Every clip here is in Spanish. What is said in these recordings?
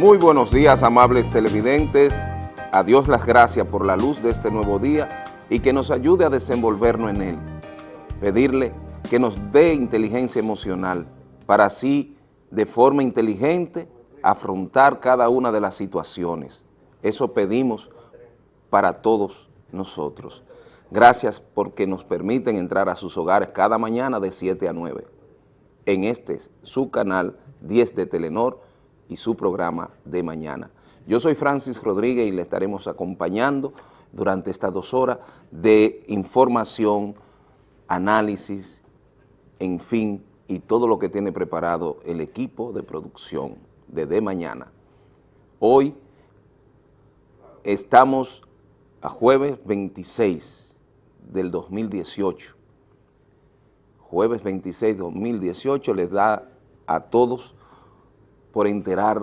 Muy buenos días, amables televidentes. A Dios las gracias por la luz de este nuevo día y que nos ayude a desenvolvernos en él. Pedirle que nos dé inteligencia emocional para así, de forma inteligente, afrontar cada una de las situaciones. Eso pedimos para todos nosotros. Gracias porque nos permiten entrar a sus hogares cada mañana de 7 a 9 en este, su canal 10 de Telenor y su programa de mañana. Yo soy Francis Rodríguez y le estaremos acompañando durante estas dos horas de información, análisis, en fin, y todo lo que tiene preparado el equipo de producción de De Mañana. Hoy estamos a jueves 26 del 2018. Jueves 26 de 2018 les da a todos por enterar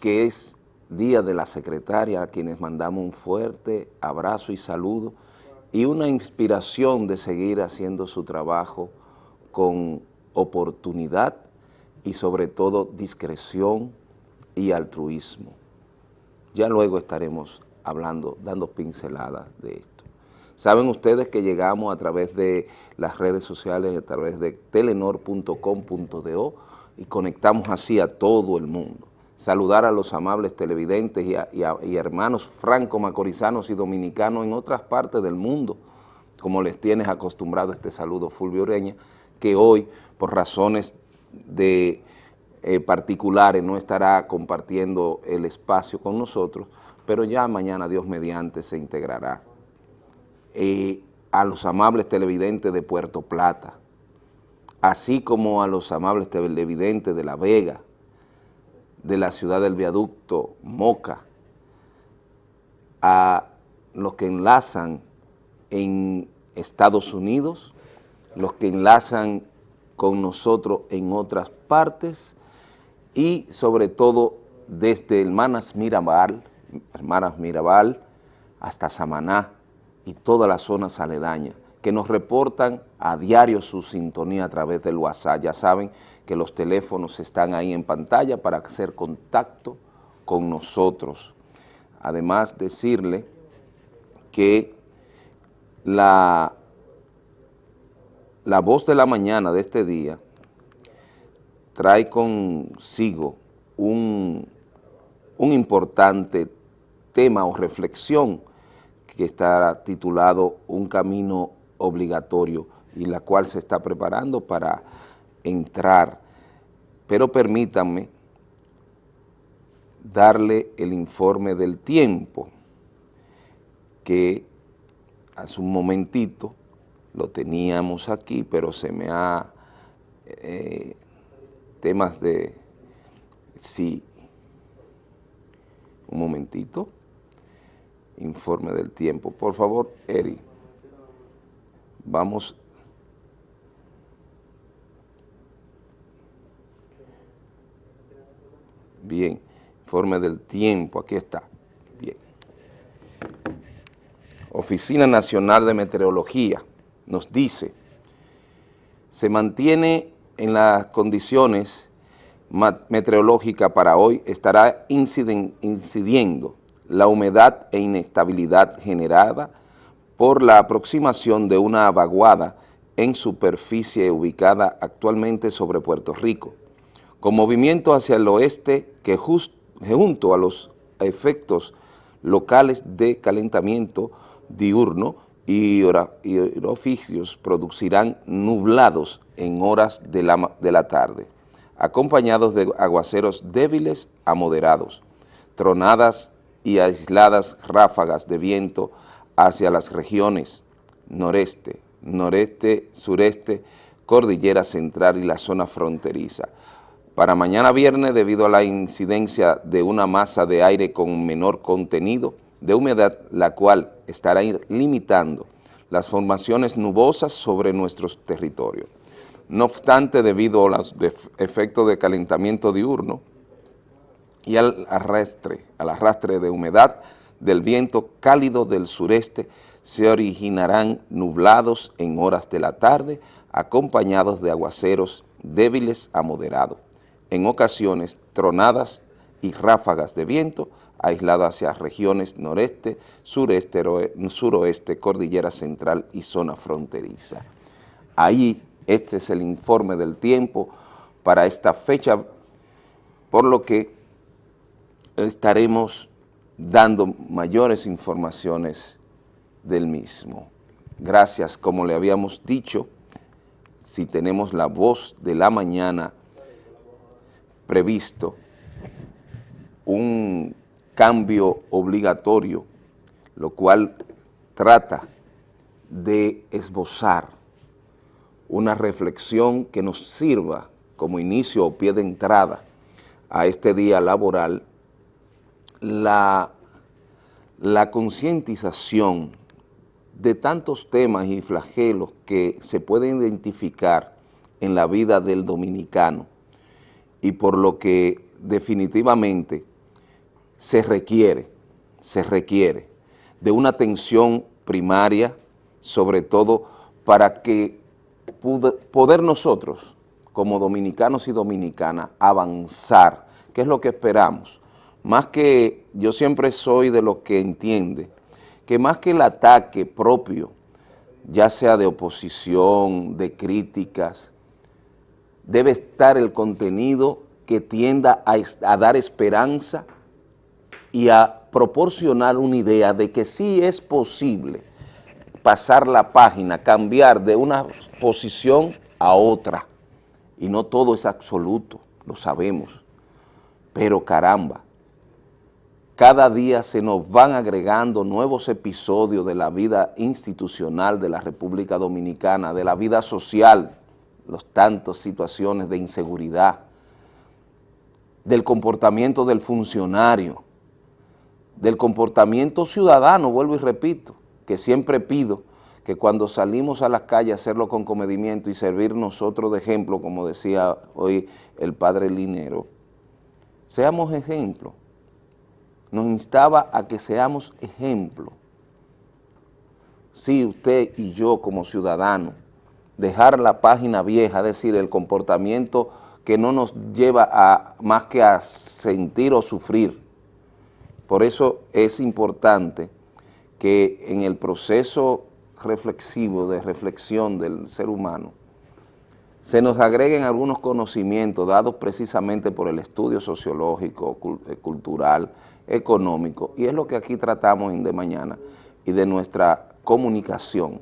que es Día de la Secretaria, a quienes mandamos un fuerte abrazo y saludo y una inspiración de seguir haciendo su trabajo con oportunidad y sobre todo discreción y altruismo. Ya luego estaremos hablando, dando pinceladas de esto. Saben ustedes que llegamos a través de las redes sociales, a través de telenor.com.do y conectamos así a todo el mundo saludar a los amables televidentes y, hermanos franco-macorizanos y dominicanos en otras partes del mundo, como les tienes acostumbrado este saludo Fulvio Ureña, que hoy, por razones de eh, particulares, no estará compartiendo el espacio con nosotros, pero ya mañana, Dios mediante, se integrará. Eh, a los amables televidentes de Puerto Plata, así como a los amables televidentes de La Vega, de la ciudad del viaducto Moca a los que enlazan en Estados Unidos, los que enlazan con nosotros en otras partes y sobre todo desde Hermanas Mirabal, Hermanas Mirabal hasta Samaná y toda la zona aledañas que nos reportan a diario su sintonía a través del WhatsApp. Ya saben que los teléfonos están ahí en pantalla para hacer contacto con nosotros. Además, decirle que la, la voz de la mañana de este día trae consigo un, un importante tema o reflexión que está titulado Un camino obligatorio y la cual se está preparando para entrar, pero permítanme darle el informe del tiempo, que hace un momentito lo teníamos aquí, pero se me ha... Eh, temas de... Sí, un momentito, informe del tiempo. Por favor, Eri, vamos Bien, informe del tiempo, aquí está. Bien. Oficina Nacional de Meteorología nos dice, se mantiene en las condiciones meteorológicas para hoy, estará incidiendo la humedad e inestabilidad generada por la aproximación de una vaguada en superficie ubicada actualmente sobre Puerto Rico con movimiento hacia el oeste que junto a los efectos locales de calentamiento diurno y, oficios producirán nublados en horas de la, de la tarde, acompañados de aguaceros débiles a moderados, tronadas y aisladas ráfagas de viento hacia las regiones noreste, noreste, sureste, cordillera central y la zona fronteriza, para mañana viernes, debido a la incidencia de una masa de aire con menor contenido de humedad, la cual estará limitando las formaciones nubosas sobre nuestros territorios. No obstante, debido a los efectos de calentamiento diurno y al arrastre, al arrastre de humedad del viento cálido del sureste, se originarán nublados en horas de la tarde, acompañados de aguaceros débiles a moderados en ocasiones tronadas y ráfagas de viento aislado hacia regiones noreste, sureste, suroeste, cordillera central y zona fronteriza. Ahí este es el informe del tiempo para esta fecha, por lo que estaremos dando mayores informaciones del mismo. Gracias, como le habíamos dicho, si tenemos la voz de la mañana previsto, un cambio obligatorio, lo cual trata de esbozar una reflexión que nos sirva como inicio o pie de entrada a este día laboral, la, la concientización de tantos temas y flagelos que se pueden identificar en la vida del dominicano y por lo que definitivamente se requiere, se requiere de una atención primaria, sobre todo para que poder nosotros, como dominicanos y dominicanas, avanzar, que es lo que esperamos. Más que, yo siempre soy de los que entiende, que más que el ataque propio, ya sea de oposición, de críticas, debe estar el contenido que tienda a, a dar esperanza y a proporcionar una idea de que sí es posible pasar la página, cambiar de una posición a otra. Y no todo es absoluto, lo sabemos. Pero caramba, cada día se nos van agregando nuevos episodios de la vida institucional de la República Dominicana, de la vida social, los tantos situaciones de inseguridad, del comportamiento del funcionario, del comportamiento ciudadano, vuelvo y repito, que siempre pido que cuando salimos a las calles hacerlo con comedimiento y servir nosotros de ejemplo, como decía hoy el padre Linero, seamos ejemplo. Nos instaba a que seamos ejemplo. Sí, usted y yo como ciudadanos, dejar la página vieja, es decir, el comportamiento que no nos lleva a más que a sentir o sufrir, por eso es importante que en el proceso reflexivo, de reflexión del ser humano, se nos agreguen algunos conocimientos dados precisamente por el estudio sociológico, eh, cultural, económico, y es lo que aquí tratamos De Mañana, y de nuestra comunicación.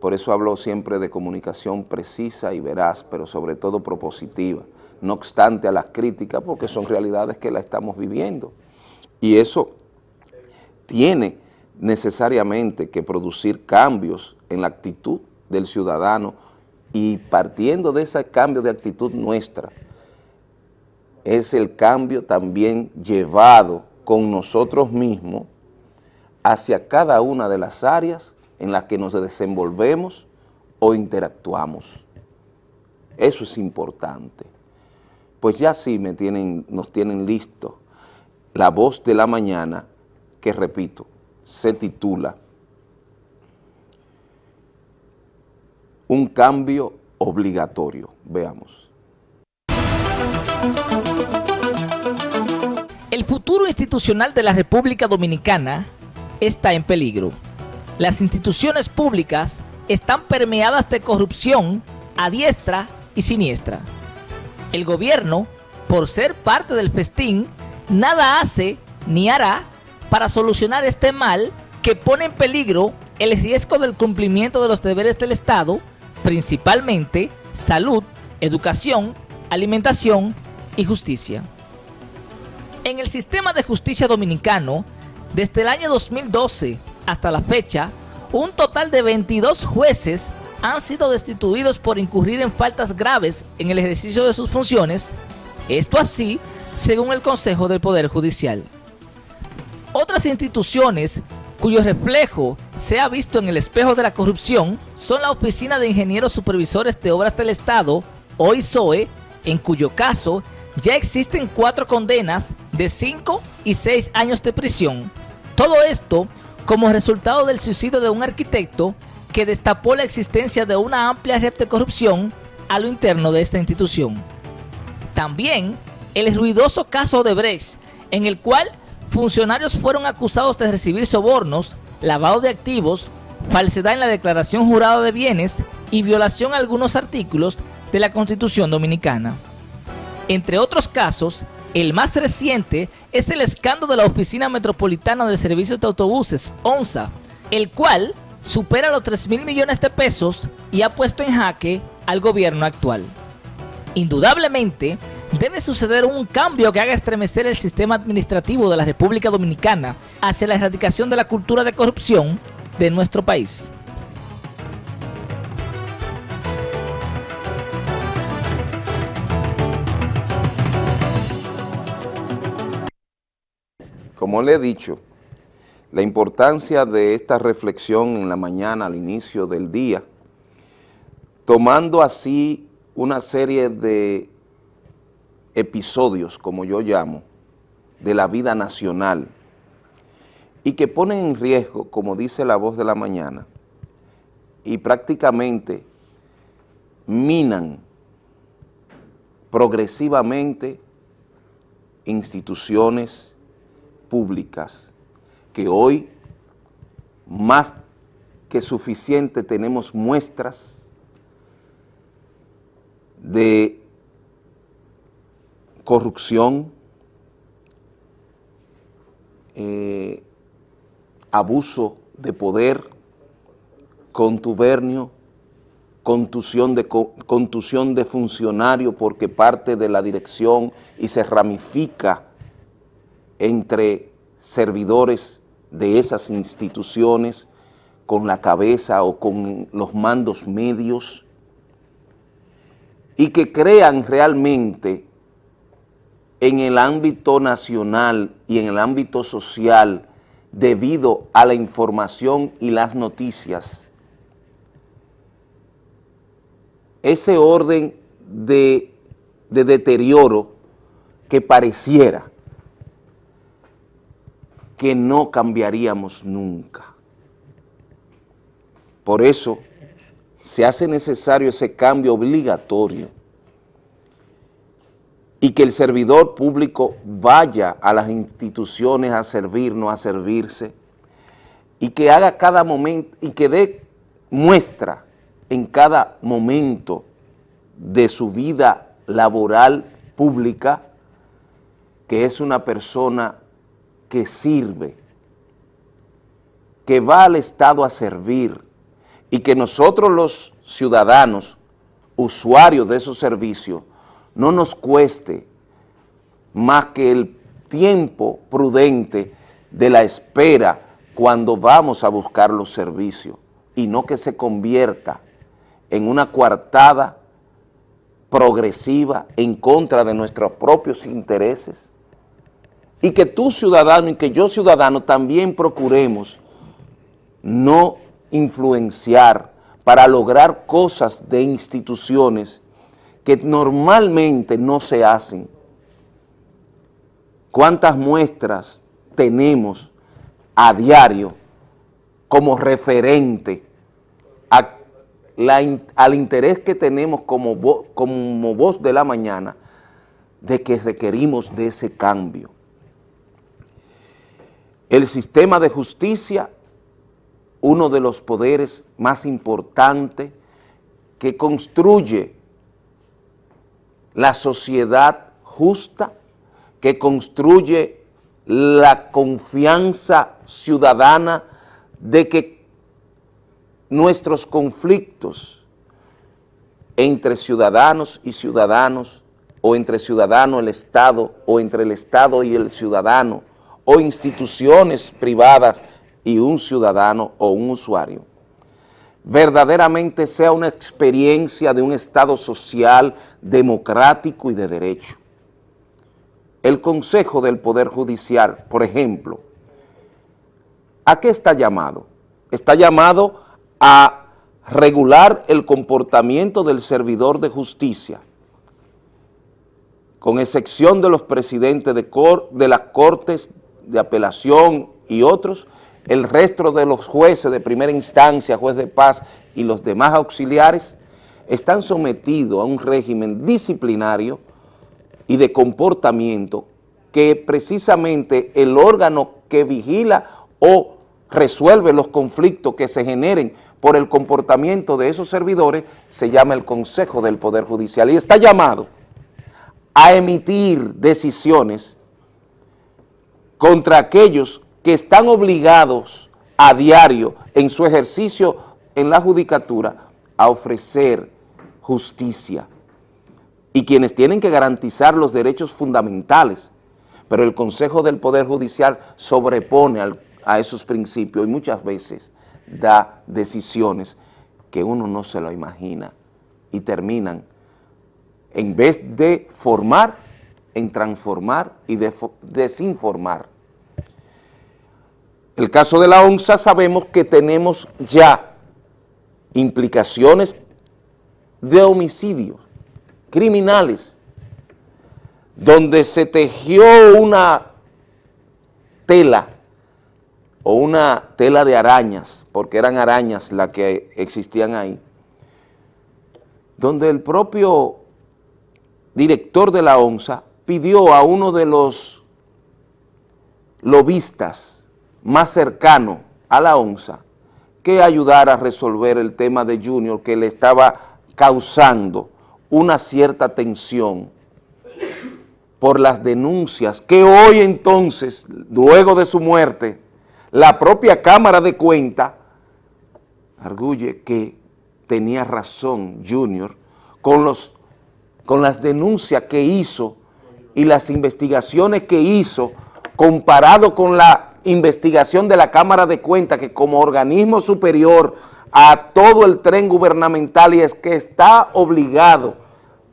Por eso hablo siempre de comunicación precisa y veraz, pero sobre todo propositiva, no obstante a las críticas, porque son realidades que la estamos viviendo. Y eso tiene necesariamente que producir cambios en la actitud del ciudadano y partiendo de ese cambio de actitud nuestra, es el cambio también llevado con nosotros mismos hacia cada una de las áreas en las que nos desenvolvemos o interactuamos. Eso es importante. Pues ya sí me tienen, nos tienen listos la voz de la mañana, que repito, se titula Un cambio obligatorio. Veamos. El futuro institucional de la República Dominicana está en peligro. Las instituciones públicas están permeadas de corrupción a diestra y siniestra. El gobierno, por ser parte del festín, nada hace ni hará para solucionar este mal que pone en peligro el riesgo del cumplimiento de los deberes del Estado, principalmente salud, educación, alimentación y justicia. En el sistema de justicia dominicano, desde el año 2012 hasta la fecha, un total de 22 jueces han sido destituidos por incurrir en faltas graves en el ejercicio de sus funciones, esto así según el Consejo del Poder Judicial. Otras instituciones cuyo reflejo se ha visto en el espejo de la corrupción son la Oficina de Ingenieros Supervisores de Obras del Estado, OISOE, en cuyo caso ya existen cuatro condenas de 5 y 6 años de prisión. Todo esto como resultado del suicidio de un arquitecto que destapó la existencia de una amplia red de corrupción a lo interno de esta institución. También el ruidoso caso de Brecht en el cual funcionarios fueron acusados de recibir sobornos, lavado de activos, falsedad en la declaración jurada de bienes y violación a algunos artículos de la Constitución Dominicana. Entre otros casos, el más reciente es el escándalo de la Oficina Metropolitana de Servicios de Autobuses, ONSA, el cual supera los 3 mil millones de pesos y ha puesto en jaque al gobierno actual. Indudablemente, debe suceder un cambio que haga estremecer el sistema administrativo de la República Dominicana hacia la erradicación de la cultura de corrupción de nuestro país. Como le he dicho, la importancia de esta reflexión en la mañana al inicio del día, tomando así una serie de episodios, como yo llamo, de la vida nacional y que ponen en riesgo, como dice la voz de la mañana, y prácticamente minan progresivamente instituciones públicas que hoy más que suficiente tenemos muestras de corrupción, eh, abuso de poder, contubernio, contusión de, contusión de funcionario porque parte de la dirección y se ramifica entre servidores de esas instituciones con la cabeza o con los mandos medios y que crean realmente en el ámbito nacional y en el ámbito social debido a la información y las noticias, ese orden de, de deterioro que pareciera que no cambiaríamos nunca. Por eso se hace necesario ese cambio obligatorio y que el servidor público vaya a las instituciones a servirnos, a servirse, y que haga cada momento, y que dé muestra en cada momento de su vida laboral pública, que es una persona que sirve, que va al Estado a servir, y que nosotros los ciudadanos, usuarios de esos servicios, no nos cueste más que el tiempo prudente de la espera cuando vamos a buscar los servicios y no que se convierta en una coartada progresiva en contra de nuestros propios intereses y que tú ciudadano y que yo ciudadano también procuremos no influenciar para lograr cosas de instituciones que normalmente no se hacen. ¿Cuántas muestras tenemos a diario como referente al interés que tenemos como, como voz de la mañana de que requerimos de ese cambio? El sistema de justicia, uno de los poderes más importantes que construye la sociedad justa que construye la confianza ciudadana de que nuestros conflictos entre ciudadanos y ciudadanos, o entre ciudadano el Estado, o entre el Estado y el ciudadano, o instituciones privadas y un ciudadano o un usuario, verdaderamente sea una experiencia de un Estado social, democrático y de derecho. El Consejo del Poder Judicial, por ejemplo, ¿a qué está llamado? Está llamado a regular el comportamiento del servidor de justicia, con excepción de los presidentes de, de las Cortes de Apelación y otros, el resto de los jueces de primera instancia, juez de paz y los demás auxiliares están sometidos a un régimen disciplinario y de comportamiento que precisamente el órgano que vigila o resuelve los conflictos que se generen por el comportamiento de esos servidores se llama el Consejo del Poder Judicial y está llamado a emitir decisiones contra aquellos que están obligados a diario en su ejercicio en la judicatura a ofrecer justicia. Y quienes tienen que garantizar los derechos fundamentales, pero el Consejo del Poder Judicial sobrepone a esos principios y muchas veces da decisiones que uno no se lo imagina y terminan, en vez de formar, en transformar y desinformar. El caso de la ONSA sabemos que tenemos ya implicaciones de homicidio, criminales, donde se tejió una tela o una tela de arañas, porque eran arañas las que existían ahí, donde el propio director de la ONSA pidió a uno de los lobistas más cercanos a la ONSA que ayudara a resolver el tema de Junior que le estaba causando una cierta tensión por las denuncias que hoy entonces, luego de su muerte, la propia Cámara de Cuenta arguye que tenía razón Junior con, los, con las denuncias que hizo y las investigaciones que hizo comparado con la investigación de la Cámara de Cuentas que como organismo superior a todo el tren gubernamental y es que está obligado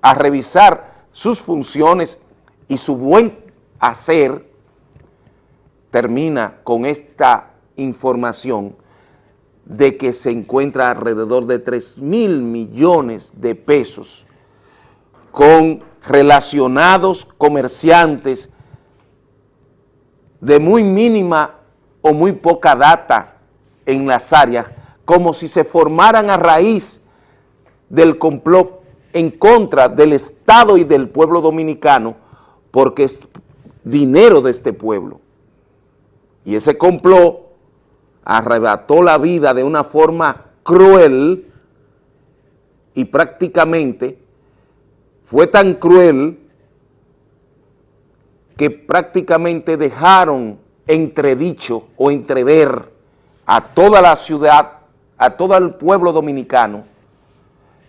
a revisar sus funciones y su buen hacer, termina con esta información de que se encuentra alrededor de 3 mil millones de pesos con relacionados comerciantes de muy mínima o muy poca data en las áreas, como si se formaran a raíz del complot en contra del Estado y del pueblo dominicano, porque es dinero de este pueblo. Y ese complot arrebató la vida de una forma cruel y prácticamente fue tan cruel que prácticamente dejaron entredicho o entrever a toda la ciudad, a todo el pueblo dominicano.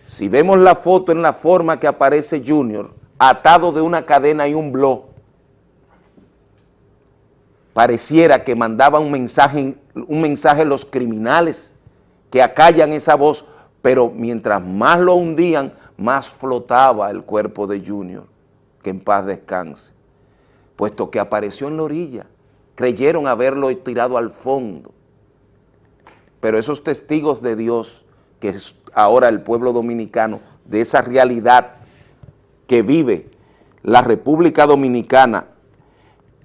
Si vemos la foto en la forma que aparece Junior, atado de una cadena y un blog, pareciera que mandaba un mensaje, un mensaje a los criminales que acallan esa voz, pero mientras más lo hundían, más flotaba el cuerpo de Junior, que en paz descanse puesto que apareció en la orilla. Creyeron haberlo tirado al fondo. Pero esos testigos de Dios, que es ahora el pueblo dominicano, de esa realidad que vive la República Dominicana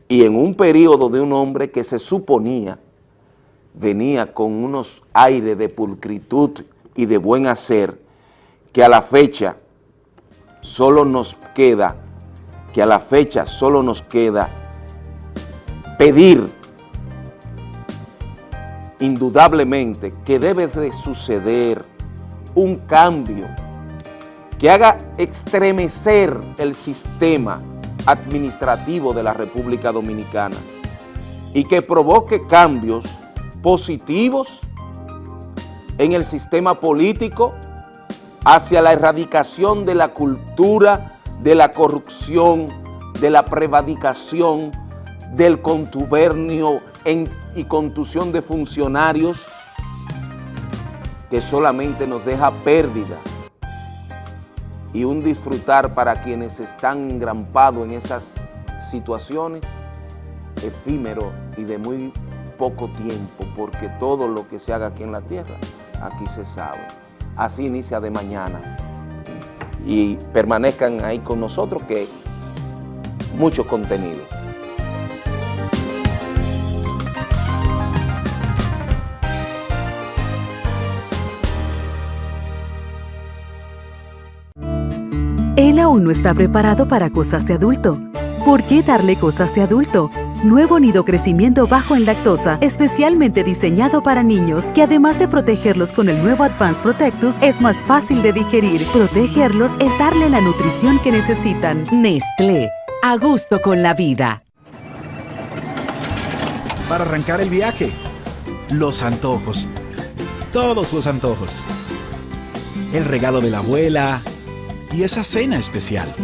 y en un periodo de un hombre que se suponía venía con unos aires de pulcritud y de buen hacer, que a la fecha solo nos queda que a la fecha solo nos queda pedir indudablemente que debe de suceder un cambio que haga estremecer el sistema administrativo de la República Dominicana y que provoque cambios positivos en el sistema político hacia la erradicación de la cultura de la corrupción, de la prevaricación, del contubernio y contusión de funcionarios que solamente nos deja pérdida y un disfrutar para quienes están engrampados en esas situaciones efímero y de muy poco tiempo, porque todo lo que se haga aquí en la tierra, aquí se sabe. Así inicia de mañana y permanezcan ahí con nosotros que mucho contenido. Él aún no está preparado para cosas de adulto ¿Por qué darle cosas de adulto? Nuevo nido crecimiento bajo en lactosa, especialmente diseñado para niños, que además de protegerlos con el nuevo Advanced Protectus, es más fácil de digerir. Protegerlos es darle la nutrición que necesitan. Nestlé, a gusto con la vida. Para arrancar el viaje, los antojos. Todos los antojos. El regalo de la abuela y esa cena especial.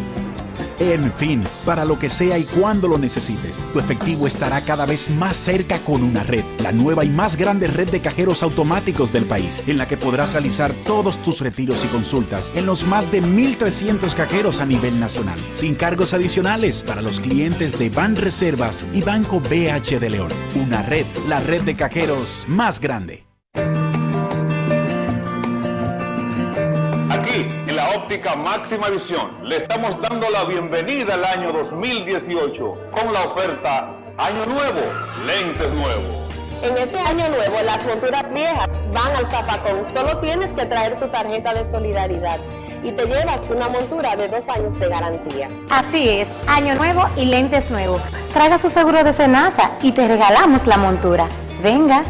En fin, para lo que sea y cuando lo necesites, tu efectivo estará cada vez más cerca con una red, la nueva y más grande red de cajeros automáticos del país, en la que podrás realizar todos tus retiros y consultas en los más de 1.300 cajeros a nivel nacional, sin cargos adicionales para los clientes de Ban Reservas y Banco BH de León. Una red, la red de cajeros más grande. Óptica máxima visión, le estamos dando la bienvenida al año 2018 con la oferta Año Nuevo, lentes nuevos. En este año nuevo, las monturas viejas van al zapacón. Solo tienes que traer tu tarjeta de solidaridad y te llevas una montura de dos años de garantía. Así es, año nuevo y lentes nuevos. Traiga su seguro de Senasa y te regalamos la montura. Venga.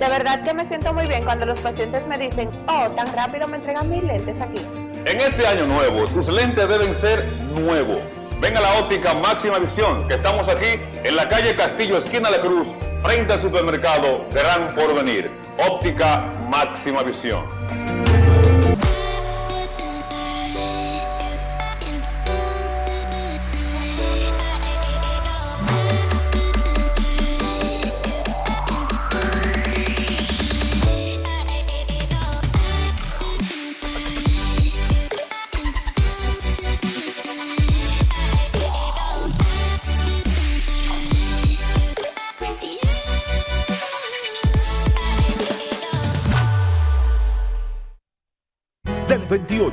De verdad que me siento muy bien cuando los pacientes me dicen, oh, tan rápido me entregan mis lentes aquí. En este año nuevo, tus lentes deben ser nuevos. Ven a la óptica máxima visión, que estamos aquí en la calle Castillo, esquina de Cruz, frente al supermercado Gran Porvenir. Óptica máxima visión.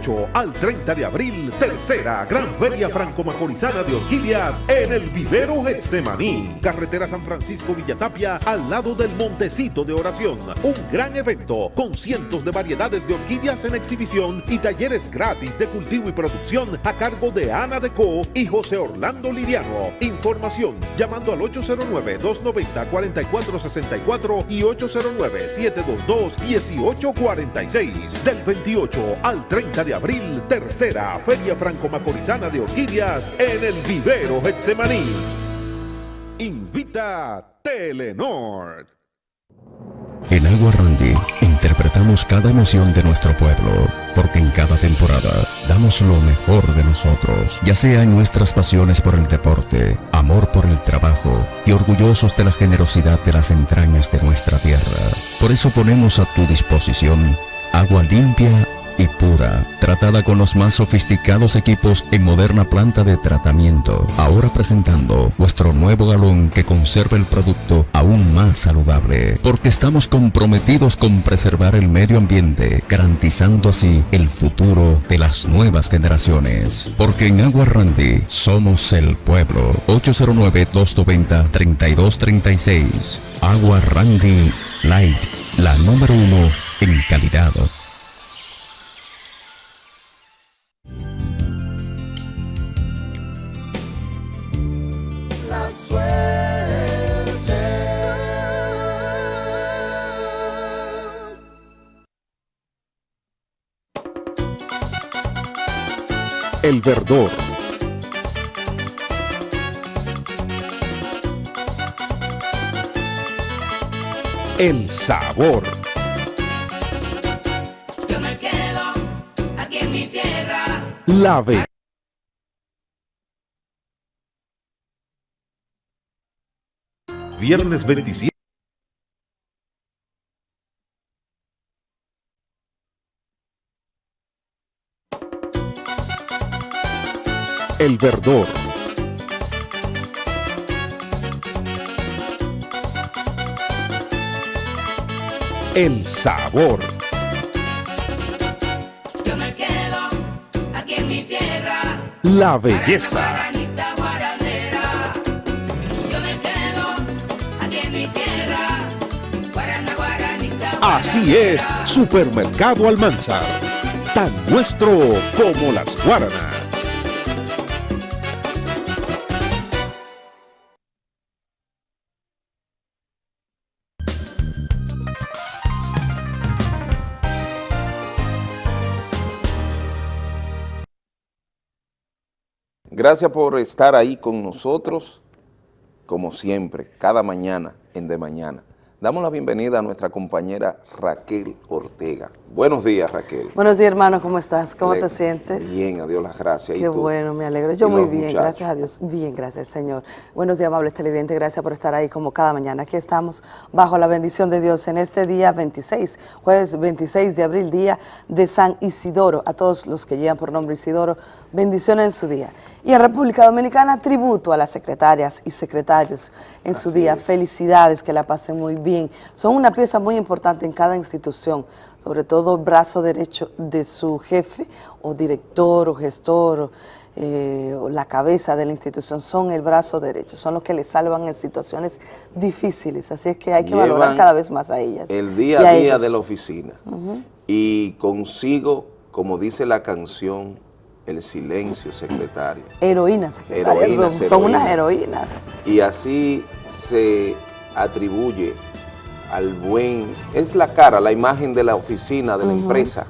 28 al 30 de abril, tercera Gran Feria Franco-Macorizana de Orquídeas en el Vivero Getsemaní. Carretera San Francisco Villatapia al lado del Montecito de Oración. Un gran evento con cientos de variedades de orquídeas en exhibición y talleres gratis de cultivo y producción a cargo de Ana Deco y José Orlando Liriano. Información llamando al 809-290-4464 y 809-722-1846. Del 28 al 30 de abril, tercera Feria Franco-Macorizana de Orquídeas en el Vivero Getsemaní. Invita Telenor. En Agua Randy interpretamos cada emoción de nuestro pueblo, porque en cada temporada damos lo mejor de nosotros, ya sea en nuestras pasiones por el deporte, amor por el trabajo y orgullosos de la generosidad de las entrañas de nuestra tierra. Por eso ponemos a tu disposición agua limpia y pura, tratada con los más sofisticados equipos en moderna planta de tratamiento. Ahora presentando nuestro nuevo galón que conserva el producto aún más saludable, porque estamos comprometidos con preservar el medio ambiente, garantizando así el futuro de las nuevas generaciones. Porque en Agua Randy somos el pueblo. 809-290-3236. Agua Randy Light, la número uno en calidad. El verdor. El sabor. Yo me quedo aquí en mi tierra. La Viernes 27. El verdor. El sabor. Yo me quedo aquí en mi tierra. La belleza. Así es, Supermercado Almanzar, tan nuestro como las guaranas. Gracias por estar ahí con nosotros, como siempre, cada mañana en De Mañana. Damos la bienvenida a nuestra compañera Raquel Ortega. Buenos días, Raquel. Buenos días, hermano, ¿cómo estás? ¿Cómo Le- te sientes? Bien, a Dios las gracias. ¿Y Qué tú? bueno, me alegro. Yo ¿Y muy bien, muchachos? gracias a Dios. Bien, gracias, Señor. Buenos días, amables televidentes. Gracias por estar ahí como cada mañana. Aquí estamos bajo la bendición de Dios en este día 26, jueves 26 de abril, día de San Isidoro. A todos los que llevan por nombre Isidoro, bendiciones en su día. Y en República Dominicana, tributo a las secretarias y secretarios en su día. Felicidades, que la pasen muy bien. Son una pieza muy importante en cada institución, sobre todo el brazo derecho de su jefe o director o gestor o, eh, o la cabeza de la institución. Son el brazo derecho, son los que le salvan en situaciones difíciles. Así es que hay que valorar cada vez más a ellas. El día a a día ellos. de la oficina. Y consigo, como dice la canción, el silencio secretario. Heroínas, secretarias, Heroínas, son, son unas heroínas. Y así se atribuye al buen, es la cara, la imagen de la oficina, de la empresa,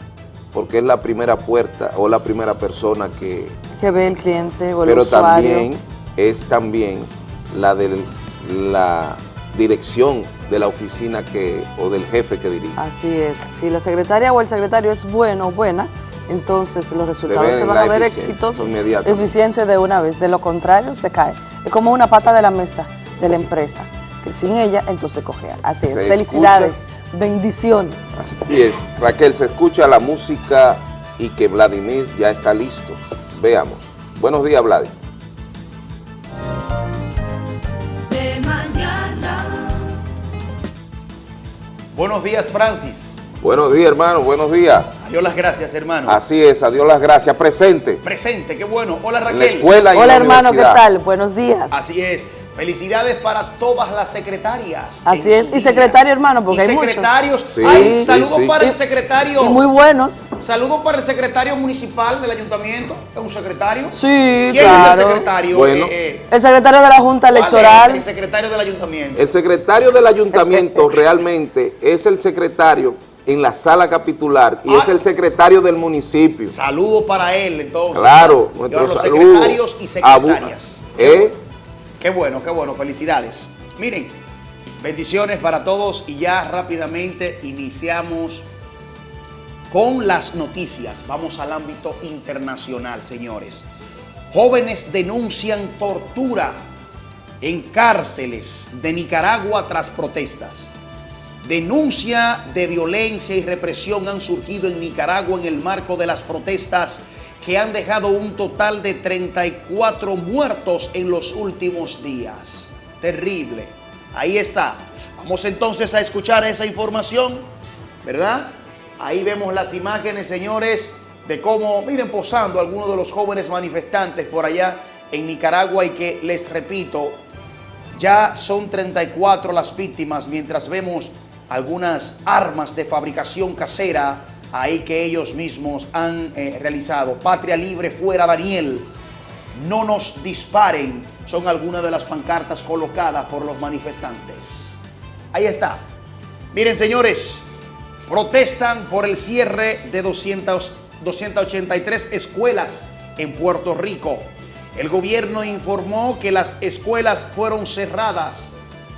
porque es la primera puerta o la primera persona que, Que ve el cliente o el pero usuario. también es también la de la dirección de la oficina que o del jefe que dirige. Así es. Si la secretaria o el secretario es bueno o buena, entonces los resultados se, van a ver exitosos, eficientes de una vez. De lo contrario, se cae. Es como una pata de la mesa de la empresa, que sin ella, entonces cojea. Así es. Se Felicidades. Bendiciones. Así es. Raquel, se escucha la música y que Vladimir ya está listo. Veamos. Buenos días, Vladimir. De mañana. Buenos días, Francis. Buenos días, hermano. Buenos días. Adiós las gracias, hermano. Así es. Adiós las gracias. Presente. Presente, qué bueno. Hola, En Raquel. la escuela y en Hola la hermano, ¿qué tal? Buenos días. Así es. Felicidades para todas las secretarias. Así es. Y secretario hermano, porque Y hay muchos. secretarios. Sí, Ay, sí, saludos sí. para el Y- secretario. Y muy buenos. Saludos para el secretario municipal del ayuntamiento. ¿Es un secretario? Sí, ¿Quién claro. es el secretario? Bueno. Eh, eh, El secretario de la Junta ¿cuál es Electoral. El secretario del ayuntamiento. El secretario del ayuntamiento realmente es el secretario en la sala capitular y Ah. es el secretario del municipio. Saludos para él, entonces. Claro, Y nuestro ahora los secretarios y secretarias. ¿Eh? Qué bueno, qué bueno, felicidades. Miren, bendiciones para todos y ya rápidamente iniciamos con las noticias. Vamos al ámbito internacional, señores. Jóvenes denuncian tortura en cárceles de Nicaragua tras protestas. Denuncia de violencia y represión han surgido en Nicaragua en el marco de las protestas que han dejado un total de 34 muertos en los últimos días. Terrible. Ahí está. Vamos entonces a escuchar esa información, ¿verdad? Ahí vemos las imágenes, señores, de cómo, miren, posando algunos de los jóvenes manifestantes por allá en Nicaragua y que, les repito, ya son 34 las víctimas mientras vemos algunas armas de fabricación casera ahí que ellos mismos han eh, realizado. Patria libre fuera Daniel. No nos disparen. Son algunas de las pancartas colocadas por los manifestantes. Ahí está. Miren señores, protestan por el cierre de 200, 283 escuelas en Puerto Rico. El gobierno informó que las escuelas fueron cerradas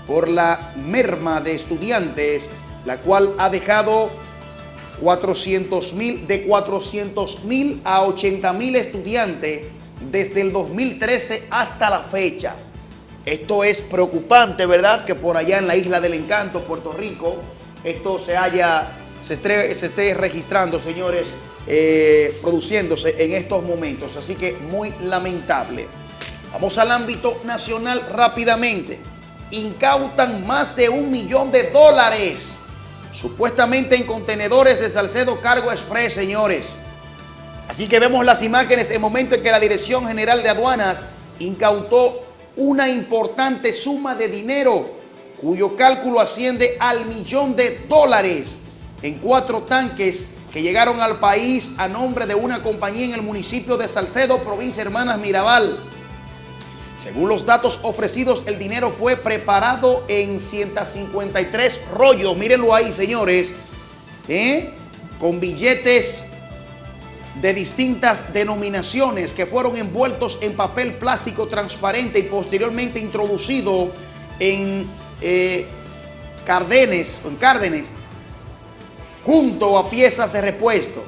por la merma de estudiantes, la cual ha dejado 400 mil, de 400 mil a 80 mil estudiantes desde el 2013 hasta la fecha. Esto es preocupante, ¿verdad? Que por allá en la isla del encanto, Puerto Rico, esto se haya, se esté, se esté registrando, señores, eh, produciéndose en estos momentos. Así que muy lamentable. Vamos al ámbito nacional rápidamente. Incautan más de un millón de dólares, supuestamente en contenedores de Salcedo Cargo Express, señores. Así que vemos las imágenes en momento en que la Dirección General de Aduanas incautó una importante suma de dinero, cuyo cálculo asciende al millón de dólares en cuatro tanques que llegaron al país a nombre de una compañía en el municipio de Salcedo, provincia Hermanas Mirabal. Según los datos ofrecidos, el dinero fue preparado en 153 rollos. Mírenlo ahí, señores. ¿eh? Con billetes de distintas denominaciones que fueron envueltos en papel plástico transparente y posteriormente introducido en eh, cardenes, en cárdenes, junto a piezas de repuesto.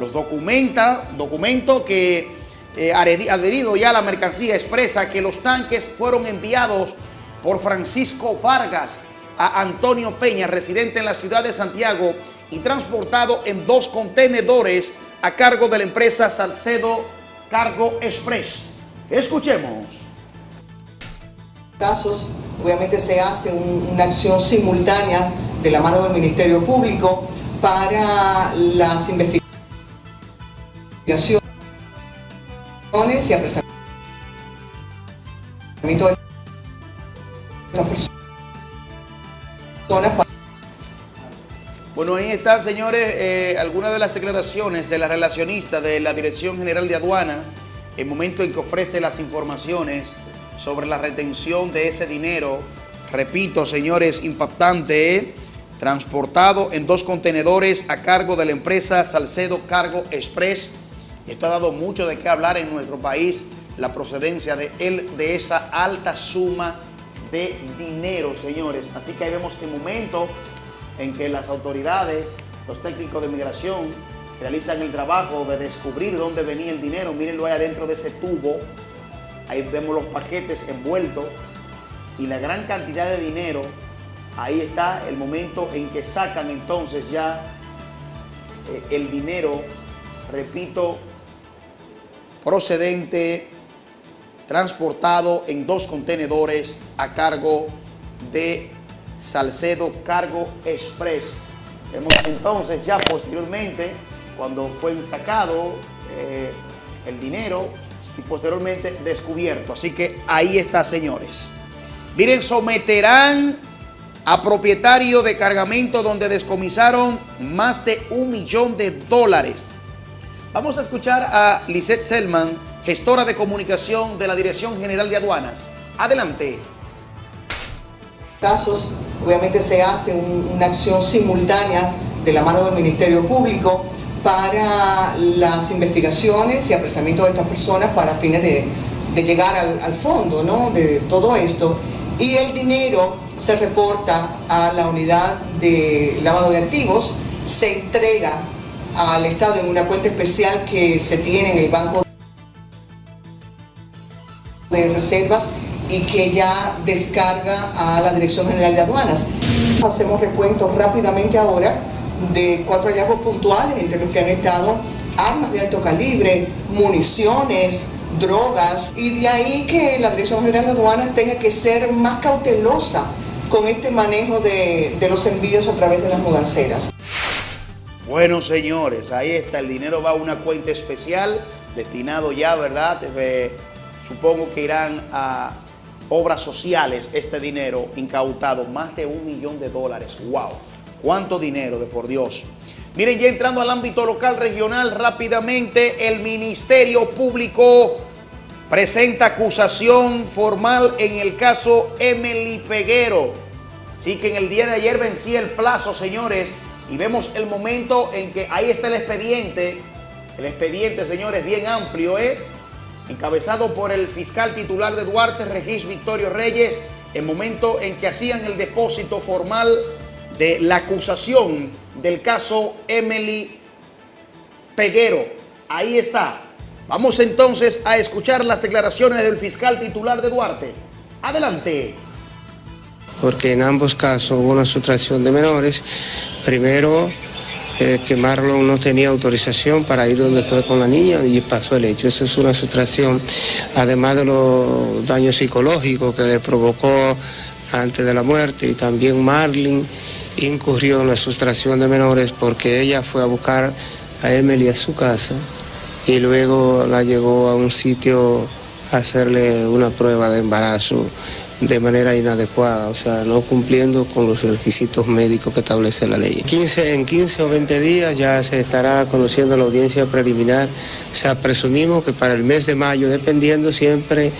Los documenta, documento que eh, adheri- adherido ya a la mercancía expresa que los tanques fueron enviados por Francisco Vargas a Antonio Peña, residente en la ciudad de Santiago, y transportado en dos contenedores a cargo de la empresa Salcedo Cargo Express. Escuchemos. casos, obviamente se hace un- una acción simultánea de la mano del Ministerio Público para las investigaciones y apresamiento de estas personas Bueno, ahí están, señores, eh, algunas de las declaraciones de la relacionista de la Dirección General de Aduana, el momento en que ofrece las informaciones sobre la retención de ese dinero. Repito, señores, impactante, transportado en dos contenedores a cargo de la empresa Salcedo Cargo Express. Esto ha dado mucho de qué hablar en nuestro país, la procedencia de, él, de esa alta suma de dinero, señores. Así que ahí vemos el momento en que las autoridades, los técnicos de migración, realizan el trabajo de descubrir dónde venía el dinero. Mírenlo ahí adentro de ese tubo. Ahí vemos los paquetes envueltos y la gran cantidad de dinero. Ahí está el momento en que sacan entonces ya eh, el dinero, repito, procedente, transportado en dos contenedores a cargo de Salcedo Cargo Express. Vemos entonces ya posteriormente, cuando fue sacado eh, el dinero y posteriormente descubierto. Así que ahí está, señores. Miren, someterán a propietario de cargamento donde descomisaron más de un millón de dólares. Vamos a escuchar a Lisette Selman, gestora de comunicación de la Dirección General de Aduanas. Adelante. casos, obviamente se hace un- una acción simultánea de la mano del Ministerio Público para las investigaciones y apresamiento de estas personas para fines de, de llegar al, al fondo ¿no? de todo esto. Y el dinero se reporta a la unidad de lavado de activos, se entrega al Estado en una cuenta especial que se tiene en el Banco de reservas y que ya descarga a la Dirección General de Aduanas. Hacemos recuentos rápidamente ahora de cuatro hallazgos puntuales, entre los que han estado armas de alto calibre, municiones, drogas, y de ahí que la Dirección General de Aduanas tenga que ser más cautelosa con este manejo de, de los envíos a través de las mudanceras. Bueno, señores, ahí está. El dinero va a una cuenta especial destinado ya, ¿verdad? Eh, supongo que irán a obras sociales este dinero incautado. Más de un millón de dólares. ¡Wow! ¿Cuánto dinero, de por Dios? Miren, ya entrando al ámbito local, regional, rápidamente, el Ministerio Público presenta acusación formal en el caso Emily Peguero. Sí que en el día de ayer vencía el plazo, señores, y vemos el momento en que ahí está el expediente. El expediente, señores, bien amplio, ¿eh? Encabezado por el fiscal titular de Duarte, Regis Victorio Reyes, el momento en que hacían el depósito formal de la acusación del caso Emily Peguero. Ahí está. Vamos entonces a escuchar las declaraciones del fiscal titular de Duarte. Adelante. Porque en ambos casos hubo una sustracción de menores. Primero, eh, que Marlon no tenía autorización para ir donde fue con la niña y pasó el hecho. Eso es una sustracción, además de los daños psicológicos que le provocó antes de la muerte y también Marlin incurrió en la sustracción de menores porque ella fue a buscar a Emily a su casa y luego la llevó a un sitio a hacerle una prueba de embarazo de manera inadecuada, o sea, no cumpliendo con los requisitos médicos que establece la ley. 15, en 15 o 20 días ya se estará conociendo la audiencia preliminar, o sea, presumimos que para el mes de mayo, dependiendo siempre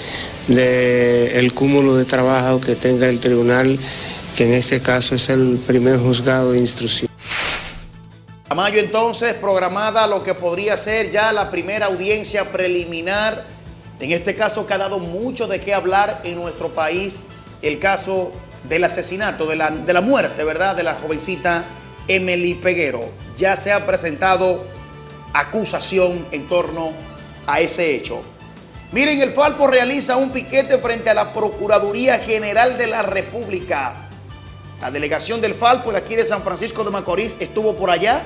del cúmulo de trabajo que tenga el tribunal, que en este caso es el primer juzgado de instrucción. mayo entonces programada lo que podría ser ya la primera audiencia preliminar. En este caso que ha dado mucho de qué hablar en nuestro país, el caso del asesinato, de la, de la muerte, ¿verdad? De la jovencita Emily Peguero. Ya se ha presentado acusación en torno a ese hecho. Miren, el Falpo realiza un piquete frente a la Procuraduría General de la República. La delegación del Falpo de aquí de San Francisco de Macorís estuvo por allá.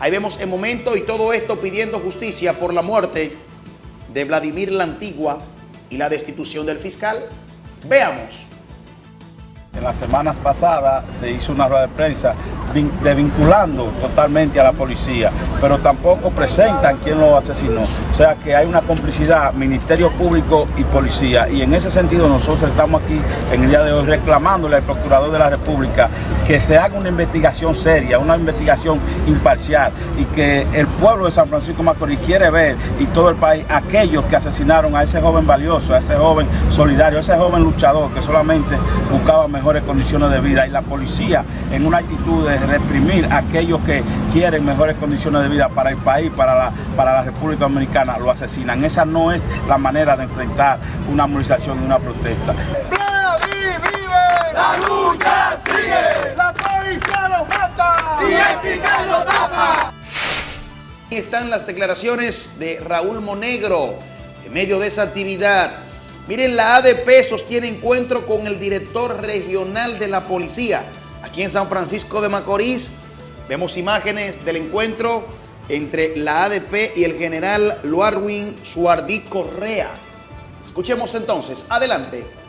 Ahí vemos el momento y todo esto pidiendo justicia por la muerte de Vladimir la Antigua y la destitución del fiscal. Veamos. En las semanas pasadas se hizo una rueda de prensa vin- desvinculando totalmente a la policía, pero tampoco presentan quién lo asesinó. O sea que hay una complicidad Ministerio Público y Policía. Y en ese sentido nosotros estamos aquí en el día de hoy reclamándole al Procurador de la República que se haga una investigación seria, una investigación imparcial y que el pueblo de San Francisco Macorís quiere ver y todo el país aquellos que asesinaron a ese joven valioso, a ese joven solidario, a ese joven luchador que solamente buscaba mejores condiciones de vida y la policía en una actitud de reprimir a aquellos que quieren mejores condiciones de vida para el país, para la, para la República Dominicana, lo asesinan. Esa no es la manera de enfrentar una movilización y una protesta. La lucha sigue. La policía lo mata. Y el fiscal lo tapa. Ahí están las declaraciones de Raúl Monegro en medio de esa actividad. Miren, la ADP sostiene encuentro con el director regional de la policía aquí en San Francisco de Macorís. Vemos imágenes del encuentro entre la ADP y el general Luarwin Suardí Correa. Escuchemos entonces, adelante.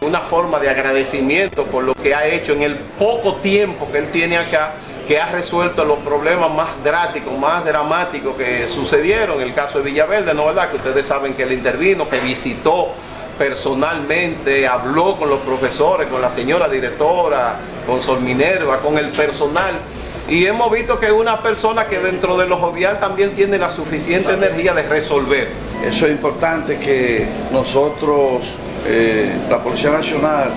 Una forma de agradecimiento por lo que ha hecho en el poco tiempo que él tiene acá, que ha resuelto los problemas más drásticos, más dramáticos que sucedieron. El caso de Villaverde, ¿no verdad? Que ustedes saben que él intervino, que visitó personalmente, habló con los profesores, con la señora directora, con Sol Minerva, con el personal. Y hemos visto que es una persona que dentro de lo jovial también tiene la suficiente energía de resolver. Eso es importante que nosotros, eh, la Policía Nacional,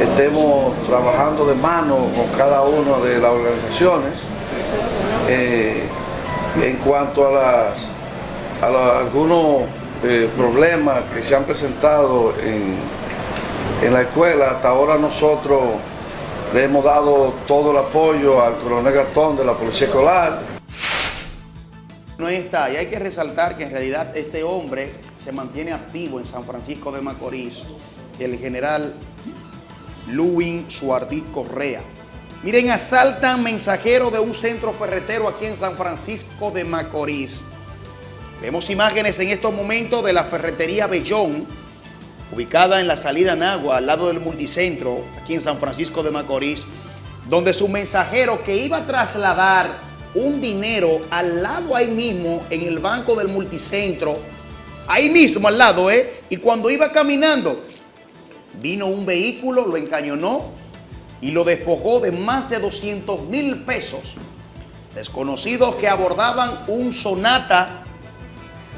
estemos trabajando de mano con cada una de las organizaciones eh, en cuanto a, las, algunos eh, problemas que se han presentado en, en la escuela. Hasta ahora nosotros le hemos dado todo el apoyo al coronel Gastón de la Policía Escolar. No está, y hay que resaltar que en realidad este hombre se mantiene activo en San Francisco de Macorís, el general Luwin Suardí Correa. Miren, asaltan mensajero de un centro ferretero aquí en San Francisco de Macorís. Vemos imágenes en estos momentos de la ferretería Bellón, ubicada en la salida Nagua, al lado del multicentro, aquí en San Francisco de Macorís, donde su mensajero que iba a trasladar un dinero al lado ahí mismo, en el banco del multicentro, ahí mismo al lado, ¿eh? Y cuando iba caminando, vino un vehículo, lo encañonó y lo despojó de más de 200 mil pesos. Desconocidos que abordaban un sonata,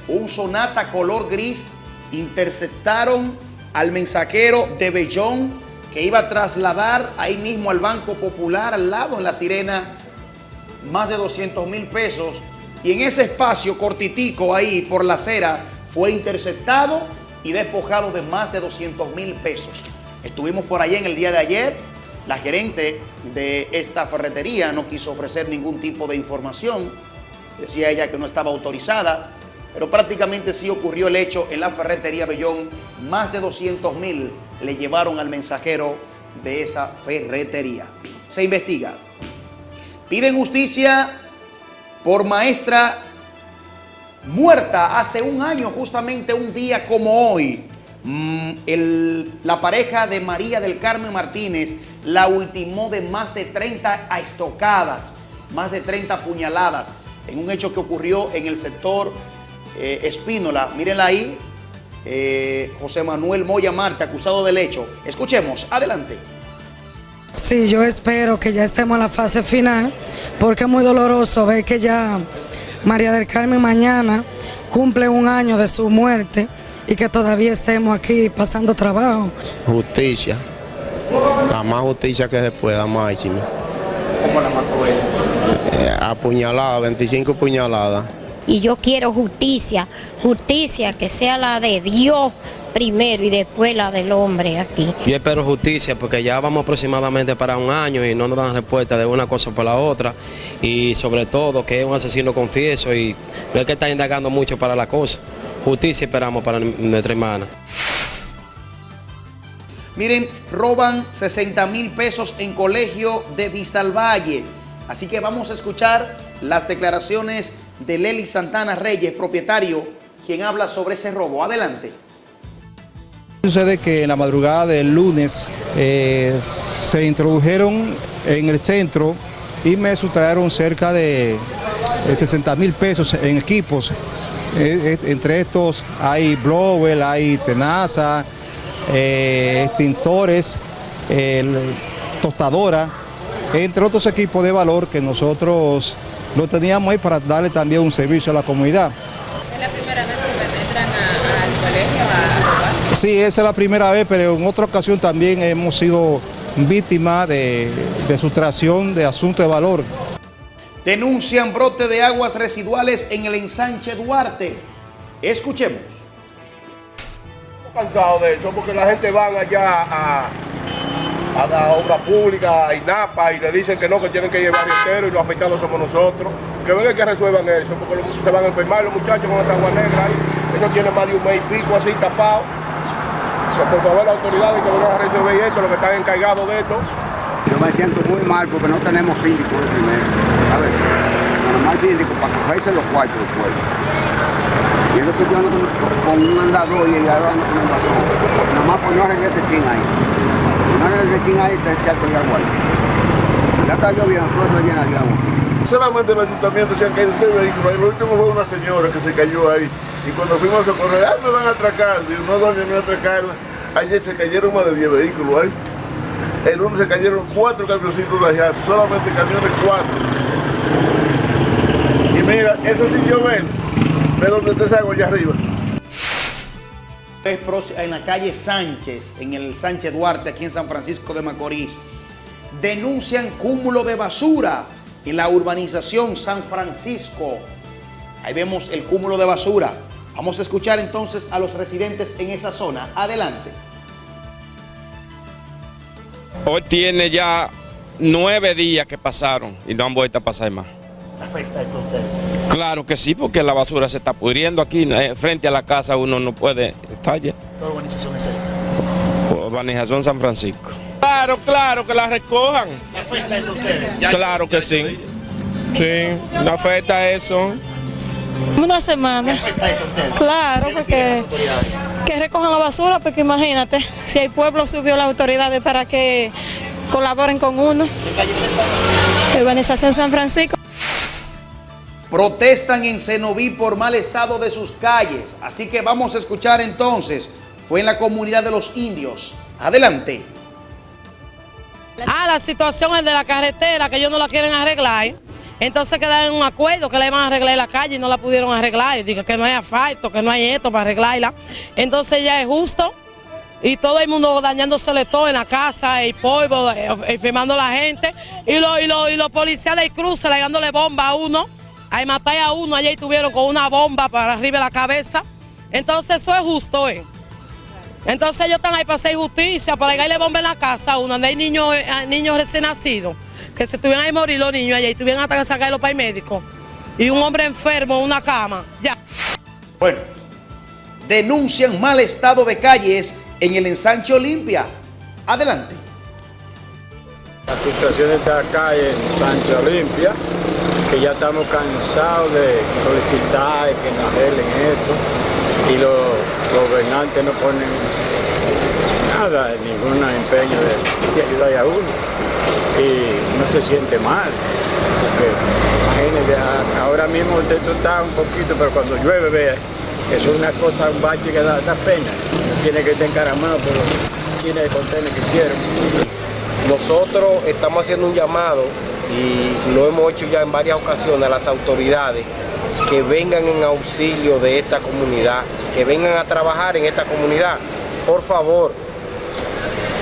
un sonata color gris, interceptaron al mensajero de Bellón que iba a trasladar ahí mismo al Banco Popular, al lado en la sirena, más de 200 mil pesos. Y en ese espacio cortitico ahí por la acera fue interceptado y despojado de más de 200 mil pesos. Estuvimos por allá en el día de ayer. La gerente de esta ferretería no quiso ofrecer ningún tipo de información. Decía ella que no estaba autorizada, pero prácticamente sí ocurrió el hecho en la ferretería Bellón. Más de 200 mil le llevaron al mensajero de esa ferretería. Se investiga. Piden justicia por maestra muerta hace un año, justamente un día como hoy. Mm, la pareja de María del Carmen Martínez la ultimó de más de 30 a estocadas, más de 30 puñaladas, en un hecho que ocurrió en el sector eh, Espínola. Mírenla ahí, eh, José Manuel Moya Marte, acusado del hecho. Escuchemos, adelante. Sí, yo espero que ya estemos en la fase final, porque es muy doloroso ver que ya María del Carmen mañana cumple un año de su muerte y que todavía estemos aquí pasando trabajo. Justicia. La más justicia que se pueda, máximo. ¿Cómo la mató él? Eh, apuñalada, 25 puñaladas. Y yo quiero justicia, justicia que sea la de Dios primero y después la del hombre aquí. Yo espero justicia porque ya vamos aproximadamente para un año y no nos dan respuesta de una cosa por la otra y sobre todo que es un asesino confieso y no es que está indagando mucho para la cosa. Justicia esperamos para nuestra hermana. Miren, roban 60 mil pesos en colegio de Valle. Así que vamos a escuchar las declaraciones de Lely Santana Reyes, propietario, quien habla sobre ese robo. Adelante. Sucede que en la madrugada del lunes eh, se introdujeron en el centro y me sustrajeron cerca de 60 mil pesos en equipos. Eh, eh, entre estos hay blower, hay tenaza, extintores, tostadora, entre otros equipos de valor que nosotros lo teníamos ahí para darle también un servicio a la comunidad. ¿Es la primera vez que entran al colegio a robar? Sí, esa es la primera vez, pero en otra ocasión también hemos sido víctimas de, de sustracción de asuntos de valor. Denuncian brote de aguas residuales en el ensanche Duarte. Escuchemos. Estamos cansados de eso porque la gente va allá a a la obra pública, a INAPA, y le dicen que no, que tienen que llevar entero y los afectados somos nosotros. Que vengan que resuelvan eso, porque se van a enfermar los muchachos con esa agua negra ahí. Eso tiene más de un mes y pico así tapado. Por favor, las autoridades que vengan a resolver esto, los que están encargados de esto. Yo me siento muy mal porque no tenemos síndico de primero. A ver, nada más síndico para cogerse los cuartos después. Y eso que yo ando con, un andador y ya ando con un andador. Nada más por no arreglar ese chin ahí. No arreglar ese chin ahí, echando el agua ahí. Ya está lloviendo, todo lleno de agua. Solamente el ayuntamiento se han caído seis vehículos. El último fue una señora que se cayó ahí. Y cuando fuimos a socorrer, ah, me van a atracar. Digo, no, doña, me atracar. Ayer se cayeron más de 10 vehículos ahí. El lunes se cayeron cuatro camioncitos de allá, solamente camiones cuatro. Y mira, eso sí yo ven, ve donde te salgo allá arriba. En la calle Sánchez, en el Sánchez Duarte, aquí en San Francisco de Macorís, denuncian cúmulo de basura en la urbanización San Francisco. Ahí vemos el cúmulo de basura. Vamos a escuchar entonces a los residentes en esa zona. Adelante. Hoy tiene ya nueve días que pasaron y no han vuelto a pasar más. ¿Afecta esto a ustedes? Claro que sí, porque la basura se está pudriendo aquí, eh, frente a la casa uno no puede estar ya. ¿Qué urbanización es esta? Urbanización San Francisco. Claro, claro, que la recojan. ¿Afecta esto a ustedes? Claro que sí. Sí, no afecta eso. Una semana. Claro, porque que recojan la basura, porque imagínate, si el pueblo subió las autoridades para que colaboren con uno. Urbanización San Francisco. Protestan en Cenoví por mal estado de sus calles. Así que vamos a escuchar entonces. Fue en la comunidad de los indios. Adelante. Ah, la situación es de la carretera, que ellos no la quieren arreglar. Entonces quedaron en un acuerdo que le iban a arreglar la calle y no la pudieron arreglar. Digo que no hay asfalto, que no hay esto para arreglarla. Entonces ya es justo. Y todo el mundo dañándosele todo en la casa, el polvo, eh, enfermando a la gente. Y los y y policías del cruce le dándole bomba a uno. Ahí matar a uno, allá estuvieron con una bomba para arriba de la cabeza. Entonces eso es justo, ¿eh? Entonces ellos están ahí para hacer justicia, para darle bomba en la casa a uno, donde hay eh, niños recién nacidos que se tuvieran ahí morir los niños allá y tuvieran hasta que sacarlos para el médico. Y un hombre enfermo en una cama, ya. Bueno, denuncian mal estado de calles en el ensanche Olimpia. Adelante. La situación de esta calle en ensanche Olimpia, que ya estamos cansados de solicitar que nos arreglen esto y los gobernantes no ponen nada, ningún empeño de, de ayudar a uno y no se siente mal. Porque ahora mismo usted está un poquito, pero cuando llueve, vea, eso es una cosa, un bache que da, pena. No tiene que estar encaramado, pero tiene que contener que. Nosotros estamos haciendo un llamado y lo hemos hecho ya en varias ocasiones a las autoridades que vengan en auxilio de esta comunidad, que vengan a trabajar en esta comunidad. Por favor,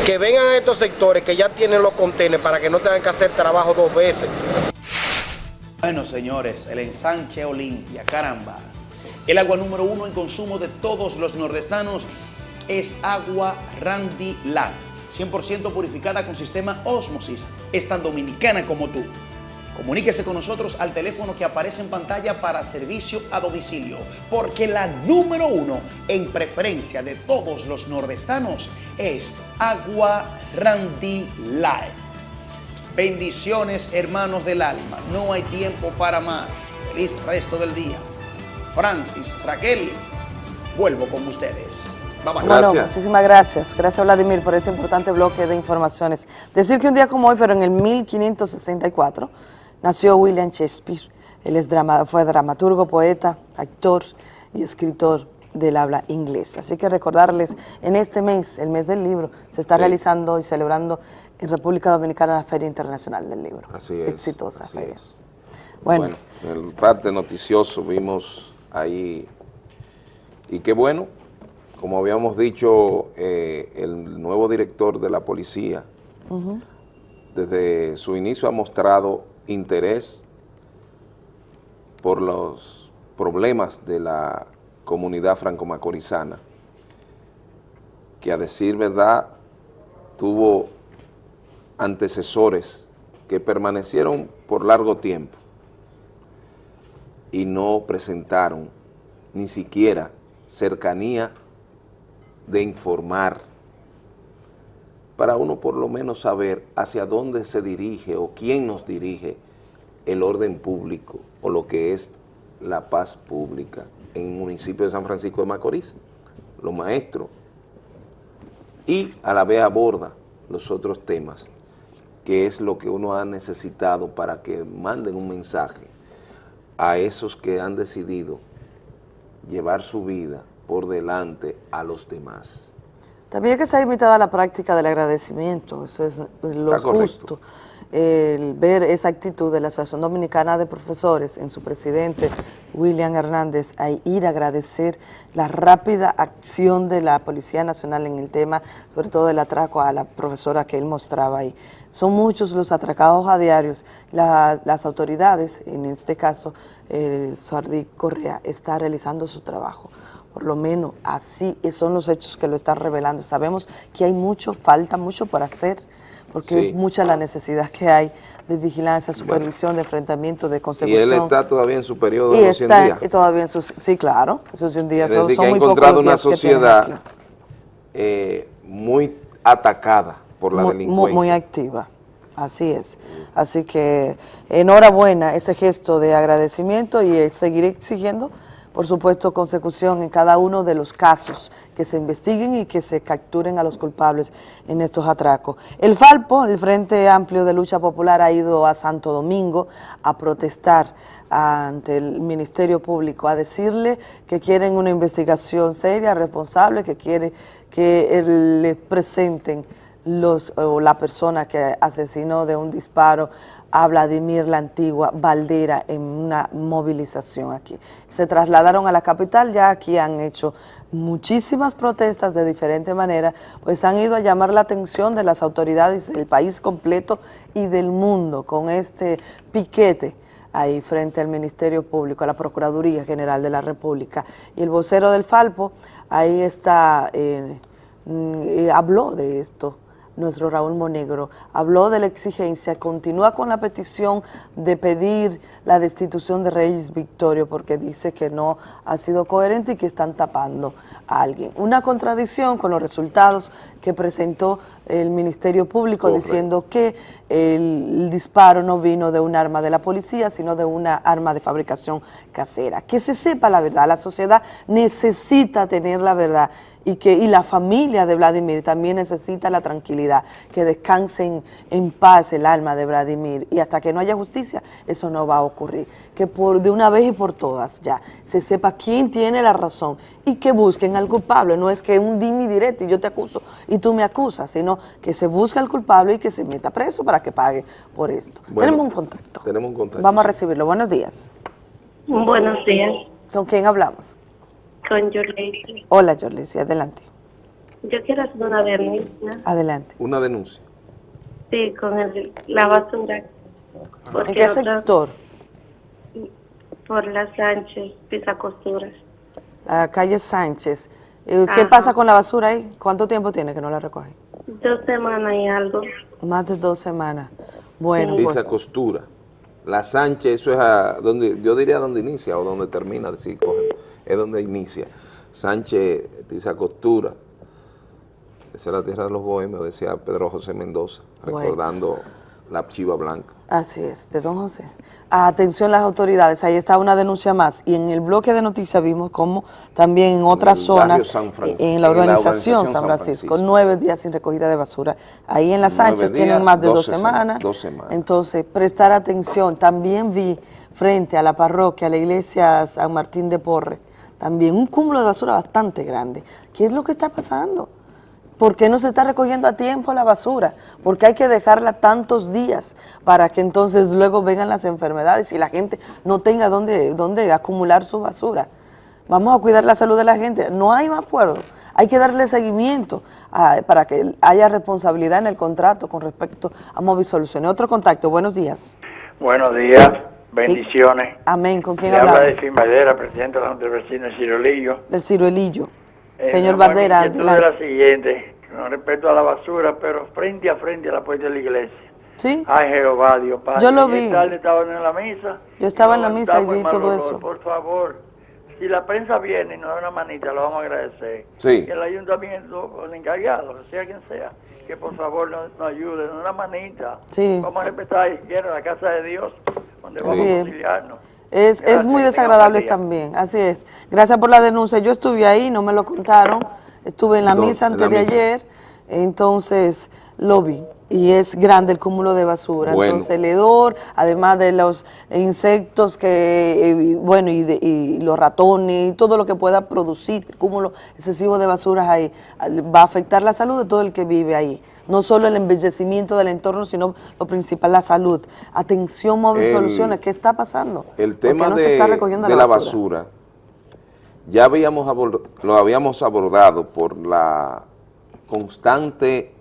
que vengan a estos sectores que ya tienen los contenedores para que no tengan que hacer trabajo dos veces. Bueno, señores, el ensanche Olimpia, caramba. El agua número uno en consumo de todos los nordestanos es agua Randy Light, 100% purificada con sistema Osmosis. Es tan dominicana como tú. Comuníquese con nosotros al teléfono que aparece en pantalla para servicio a domicilio, porque la número uno en preferencia de todos los nordestanos es Agua Randy Light. Bendiciones, hermanos del alma. No hay tiempo para más. Feliz resto del día. Francis, Raquel, vuelvo con ustedes. Bye. Bueno, muchísimas gracias. Gracias, Vladimir, por este importante bloque de informaciones. Decir que un día como hoy, pero en el 1564, nació William Shakespeare. Él es drama- fue dramaturgo, poeta, actor y escritor del habla inglesa. Así que recordarles, en este mes, el mes del libro, se está Sí. realizando y celebrando en República Dominicana la Feria Internacional del Libro. Así es. Exitosa así feria. es. Bueno. en el parte noticioso vimos ahí, y qué bueno, como habíamos dicho, eh, el nuevo director de la policía, desde su inicio ha mostrado interés por los problemas de la comunidad franco-macorizana, que a decir verdad tuvo antecesores que permanecieron por largo tiempo y no presentaron ni siquiera cercanía de informar para uno por lo menos saber hacia dónde se dirige o quién nos dirige el orden público o lo que es la paz pública en el municipio de San Francisco de Macorís, los maestros, y a la vez aborda los otros temas, que es lo que uno ha necesitado para que manden un mensaje a esos que han decidido llevar su vida por delante a los demás. También que se ha imitado la práctica del agradecimiento, eso es lo justo. El ver esa actitud de la Asociación Dominicana de Profesores en su presidente William Hernández a ir a agradecer la rápida acción de la Policía Nacional en el tema, sobre todo del atraco a la profesora que él mostraba ahí. Son muchos los atracados a diarios. La- las autoridades, en este caso, el Suardi Correa, está realizando su trabajo. Por lo menos así son los hechos que lo están revelando. Sabemos que hay mucho, falta mucho por hacer, porque Sí. es mucha la necesidad que hay de vigilancia, supervisión, de enfrentamiento, de Y consecución. él está todavía en su periodo Y de los 100 está días. y todavía en sus... Sí, claro, esos 100 días Es son, decir, son que ha muy encontrado una días sociedad eh, muy atacada por la muy, delincuencia. muy activa. Así es. Así que enhorabuena ese gesto de agradecimiento y seguiré exigiendo, por supuesto, consecución en cada uno de los casos, que se investiguen y que se capturen a los culpables en estos atracos. El Falpo, el Frente Amplio de Lucha Popular, ha ido a Santo Domingo a protestar ante el Ministerio Público, a decirle que quieren una investigación seria, responsable, que quiere que el- le presenten los, o la persona que asesinó de un disparo a Vladimir la Antigua Valdera en una movilización aquí. Se trasladaron a la capital, ya aquí han hecho muchísimas protestas de diferente manera, pues han ido a llamar la atención de las autoridades del país completo y del mundo con este piquete ahí frente al Ministerio Público, a la Procuraduría General de la República. Y el vocero del Falpo, ahí está, eh, mm, eh, habló de esto, nuestro Raúl Monegro, habló de la exigencia, continúa con la petición de pedir la destitución de Reyes Victorio porque dice que no ha sido coherente y que están tapando a alguien. Una contradicción con los resultados que presentó el Ministerio Público diciendo que el disparo no vino de un arma de la policía, sino de una arma de fabricación casera. Que se sepa la verdad, la sociedad necesita tener la verdad y que y la familia de Vladimir también necesita la tranquilidad, que descanse en, en paz el alma de Vladimir y hasta que no haya justicia eso no va a ocurrir, que por de una vez y por todas ya se sepa quién tiene la razón y que busquen al culpable, no es que un dimi directo y yo te acuso y tú me acusas, sino que se busque al culpable y que se meta preso para que pague por esto. Bueno, Tenemos un contacto. Tenemos un contacto. Vamos a recibirlo. Buenos días. Buenos días, ¿Con quién hablamos? Con Yolanda. Hola, Jorlisi, adelante. Yo quiero hacer una denuncia, Adelante. Una denuncia. sí, con el- la basura. Porque ¿En qué sector? Por la Sánchez, Pisa Costuras. La calle Sánchez. Eh, ¿Qué Ajá. pasa con la basura ahí? ¿Cuánto tiempo tiene que no la recogen? Dos semanas y algo. Más de dos semanas. Bueno, pues, costura. La Sánchez, eso es a donde, yo diría donde inicia o donde termina, decir, coge, es donde inicia. Sánchez pisa costura. Esa es la tierra de los bohemios, decía Pedro José Mendoza, Bueno. recordando la chiva blanca. así es, de don José. Atención las autoridades, ahí está una denuncia más. Y en el bloque de noticias vimos como también en otras zonas, eh, en la en la San San Francisco, Francisco. nueve días sin recogida de basura. Ahí en las Sánchez días, tienen más de dos semanas. dos semanas. Entonces, prestar atención. También vi frente a la parroquia, a la iglesia San Martín de Porre, también un cúmulo de basura bastante grande. ¿Qué es lo que está pasando? ¿Por qué no se está recogiendo a tiempo la basura? ¿Por qué hay que dejarla tantos días para que entonces luego vengan las enfermedades y la gente no tenga dónde, dónde acumular su basura? Vamos a cuidar la salud de la gente. No hay un acuerdo. Hay que darle seguimiento a- para que haya responsabilidad en el contrato con respecto a Móvil Soluciones. Otro contacto. Buenos días. Buenos días, bendiciones. Amén. ¿Con quién Le habla de hablamos? Fin Madera, presidente de la Junta de Vecinos de Cirolillo. Del ciruelillo. Eh, Señor Bardera, adelante. la siguiente, con respecto a la basura, pero frente a frente a la puerta de la iglesia. Sí. Ay, Jehová, Dios Padre. Yo lo vi. tarde estaban en la misa. Yo estaba en la misa y vi todo olor. eso. Por favor, si la prensa viene y nos da una manita, lo vamos a agradecer. Sí. Que el ayuntamiento, el encargado, sea quien sea, que por favor nos, nos ayude, nos dé una manita. Sí. Vamos a respetar y quiero la casa de Dios, donde vamos a es. auxiliarnos. Es, es muy desagradable también, así es. Gracias por la denuncia. Yo estuve ahí, no me lo contaron. Estuve en la misa antes la de misa. ayer, entonces lo vi. Y es grande el cúmulo de basura. Bueno. Entonces el hedor, además de los insectos que, eh, y, bueno, y, de- y los ratones, y todo lo que pueda producir el cúmulo excesivo de basuras ahí, va a afectar la salud de todo el que vive ahí. No solo el embellecimiento del entorno, sino lo principal, la salud. Atención, móvil El- soluciones, ¿qué está pasando? El ¿Por qué tema no de, se está recogiendo de la basura? basura, ya habíamos lo habíamos abordado por la constante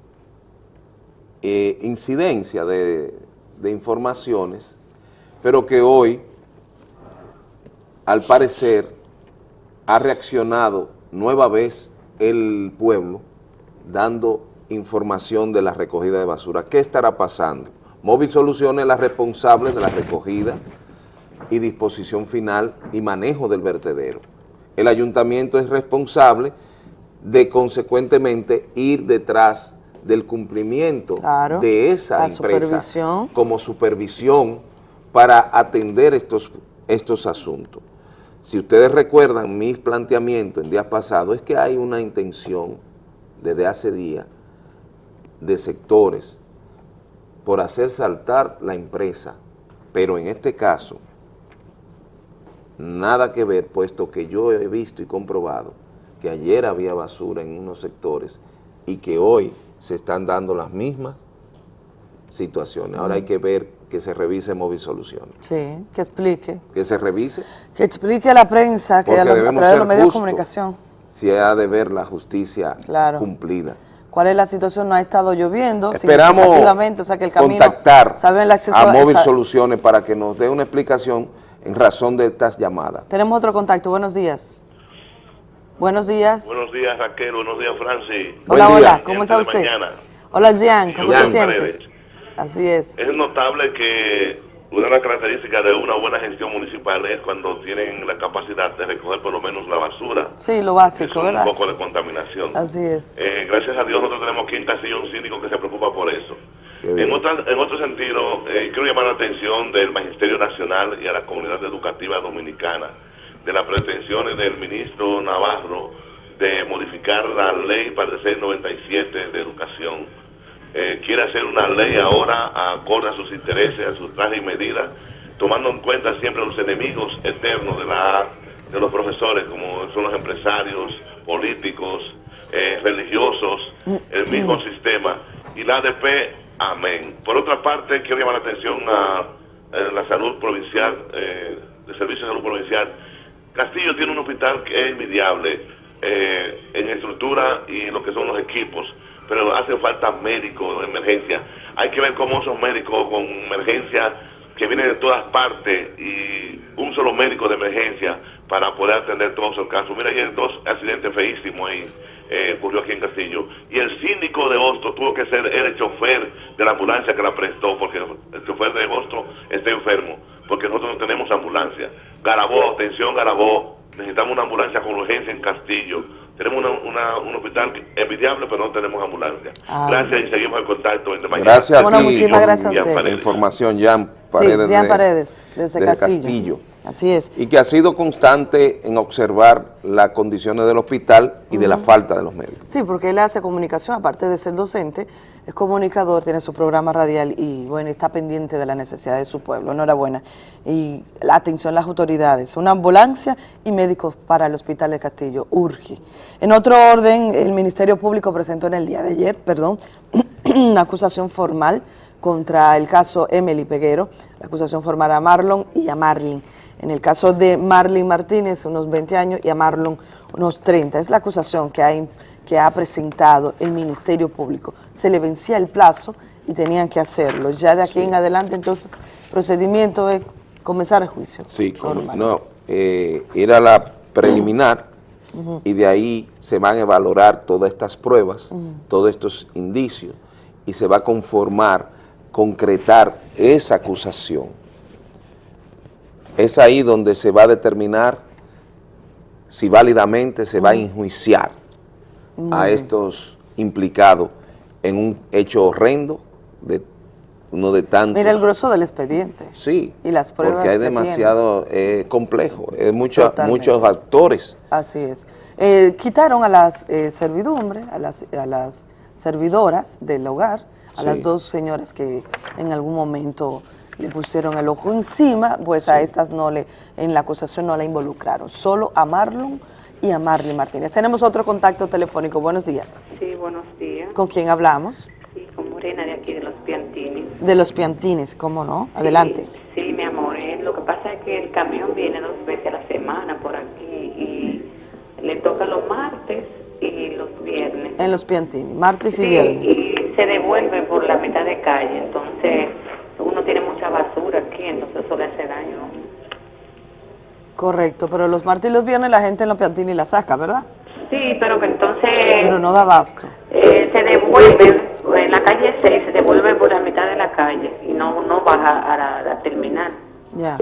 eh, incidencia de, de informaciones, pero que hoy, al parecer, ha reaccionado nueva vez el pueblo dando información de la recogida de basura. ¿Qué estará pasando? Móvil Soluciones es la responsable de la recogida y disposición final y manejo del vertedero. El ayuntamiento es responsable de consecuentemente ir detrás del cumplimiento Claro, de esa empresa supervisión. como supervisión para atender estos, estos asuntos. Si ustedes recuerdan mis planteamientos en días pasados, es que hay una intención desde hace días de sectores por hacer saltar la empresa, pero en este caso, nada que ver, puesto que yo he visto y comprobado que ayer había basura en unos sectores y que hoy se están dando las mismas situaciones. Ahora hay que ver que se revise Móvil Soluciones. Sí, que explique. Que se revise Que explique a la prensa, que a, lo- a través de los medios de comunicación, si ha de ver la justicia Claro. cumplida. cuál es la situación. No ha estado lloviendo Esperamos o sea que el camino, contactar saben el acceso a Móvil Soluciones para que nos dé una explicación en razón de estas llamadas. Tenemos otro contacto, buenos días. Buenos días. Buenos días, Raquel. Buenos días, Francis. Hola, Buen hola, día. ¿cómo está usted? mañana. Hola Jean, ¿cómo Jean te sientes? Paredes. Así es. Es notable que una de las características de una buena gestión municipal es cuando tienen la capacidad de recoger por lo menos la basura. Sí, lo básico, un ¿verdad? poco de contaminación. Así es. Eh, gracias a Dios nosotros tenemos aquí en Castillo un síndico que se preocupa por eso. En, otra, en otro sentido, eh, quiero llamar la atención del Magisterio Nacional y a la comunidad educativa dominicana de las pretensiones del ministro Navarro de modificar la ley parecer 97 de educación. Eh, quiere hacer una ley ahora acorde a sus intereses, a sus trajes y medidas, tomando en cuenta siempre los enemigos eternos de, la, de los profesores, como son los empresarios, políticos, eh, religiosos, el mismo sistema. Y la ADP, amén. Por otra parte, quiero llamar la atención a, eh, la salud provincial, eh, de servicio de salud provincial. Castillo tiene un hospital que es envidiable. eh, en estructura y lo que son los equipos, pero hacen falta médicos de emergencia. Hay que ver cómo esos médicos con emergencia que vienen de todas partes y un solo médico de emergencia para poder atender todos esos casos. Mira, ayer dos accidentes feísimos ahí eh, ocurrió aquí en Castillo. Y el síndico de Hosto tuvo que ser el chofer de la ambulancia que la prestó, porque el chofer de Hosto está enfermo, porque nosotros no tenemos ambulancia. Garabó, atención Garabó, necesitamos una ambulancia con urgencia en Castillo. Tenemos una, una- un hospital envidiable, pero no tenemos ambulancia. Ah, gracias y seguimos en contacto. Entre mañana. Gracias a Bueno, ti. muchísimas gracias a Jan usted. Paredes. Información, Jan Paredes. sí, Jean de- Paredes, desde, Castillo. Así es. Y que ha sido constante en observar las condiciones del hospital y de la falta de los médicos. Sí, porque él hace comunicación, aparte de ser docente, es comunicador, tiene su programa radial y bueno, está pendiente de la necesidad de su pueblo. Enhorabuena. Y la atención a las autoridades, una ambulancia y médicos para el Hospital de Castillo, urge. En otro orden, el Ministerio Público presentó en el día de ayer, perdón, una acusación formal contra el caso Emily Peguero, la acusación formal a Marlon y a Marlin. En el caso de Marlin Martínez, unos 20 años, y a Marlon, unos 30. Es la acusación que ha, im- que ha presentado el Ministerio Público. Se le vencía el plazo y tenían que hacerlo. Ya de aquí en adelante, entonces, procedimiento es comenzar el juicio. Sí, como, no, eh, era la preliminar y de ahí se van a valorar todas estas pruebas, todos estos indicios y se va a conformar, concretar esa acusación. Es ahí donde se va a determinar si válidamente se va a enjuiciar Muy a bien. estos implicados en un hecho horrendo, de uno de tantos. Mira el grueso del expediente. Sí, Y las pruebas porque hay que demasiado eh, complejo, es mucho- muchos actores. Así es. Eh, quitaron a las eh, servidumbres, a las, a las servidoras del hogar, a Sí. las dos señoras que en algún momento le pusieron el ojo encima, pues a estas no le, en la acusación no la involucraron, solo a Marlon y a Marley Martínez. Tenemos otro contacto telefónico, buenos días. Sí, buenos días. ¿Con quién hablamos? Sí, con Morena de aquí de los Piantini. De los Piantines, ¿cómo no? Adelante. Sí, mi amor, eh, lo que pasa es que el camión viene dos veces a la semana por aquí y le toca los martes y los viernes. En los Piantini, martes y viernes. y se devuelve por la mitad de calle, entonces uno tiene mucha basura aquí, entonces eso le hace. Correcto, pero los martes y los viernes la gente en los Piantini la saca, ¿verdad? Sí, pero que entonces Pero no da abasto. eh, se devuelve en la calle 6, se devuelve por la mitad de la calle y no, no baja a la, a la terminal. Ya.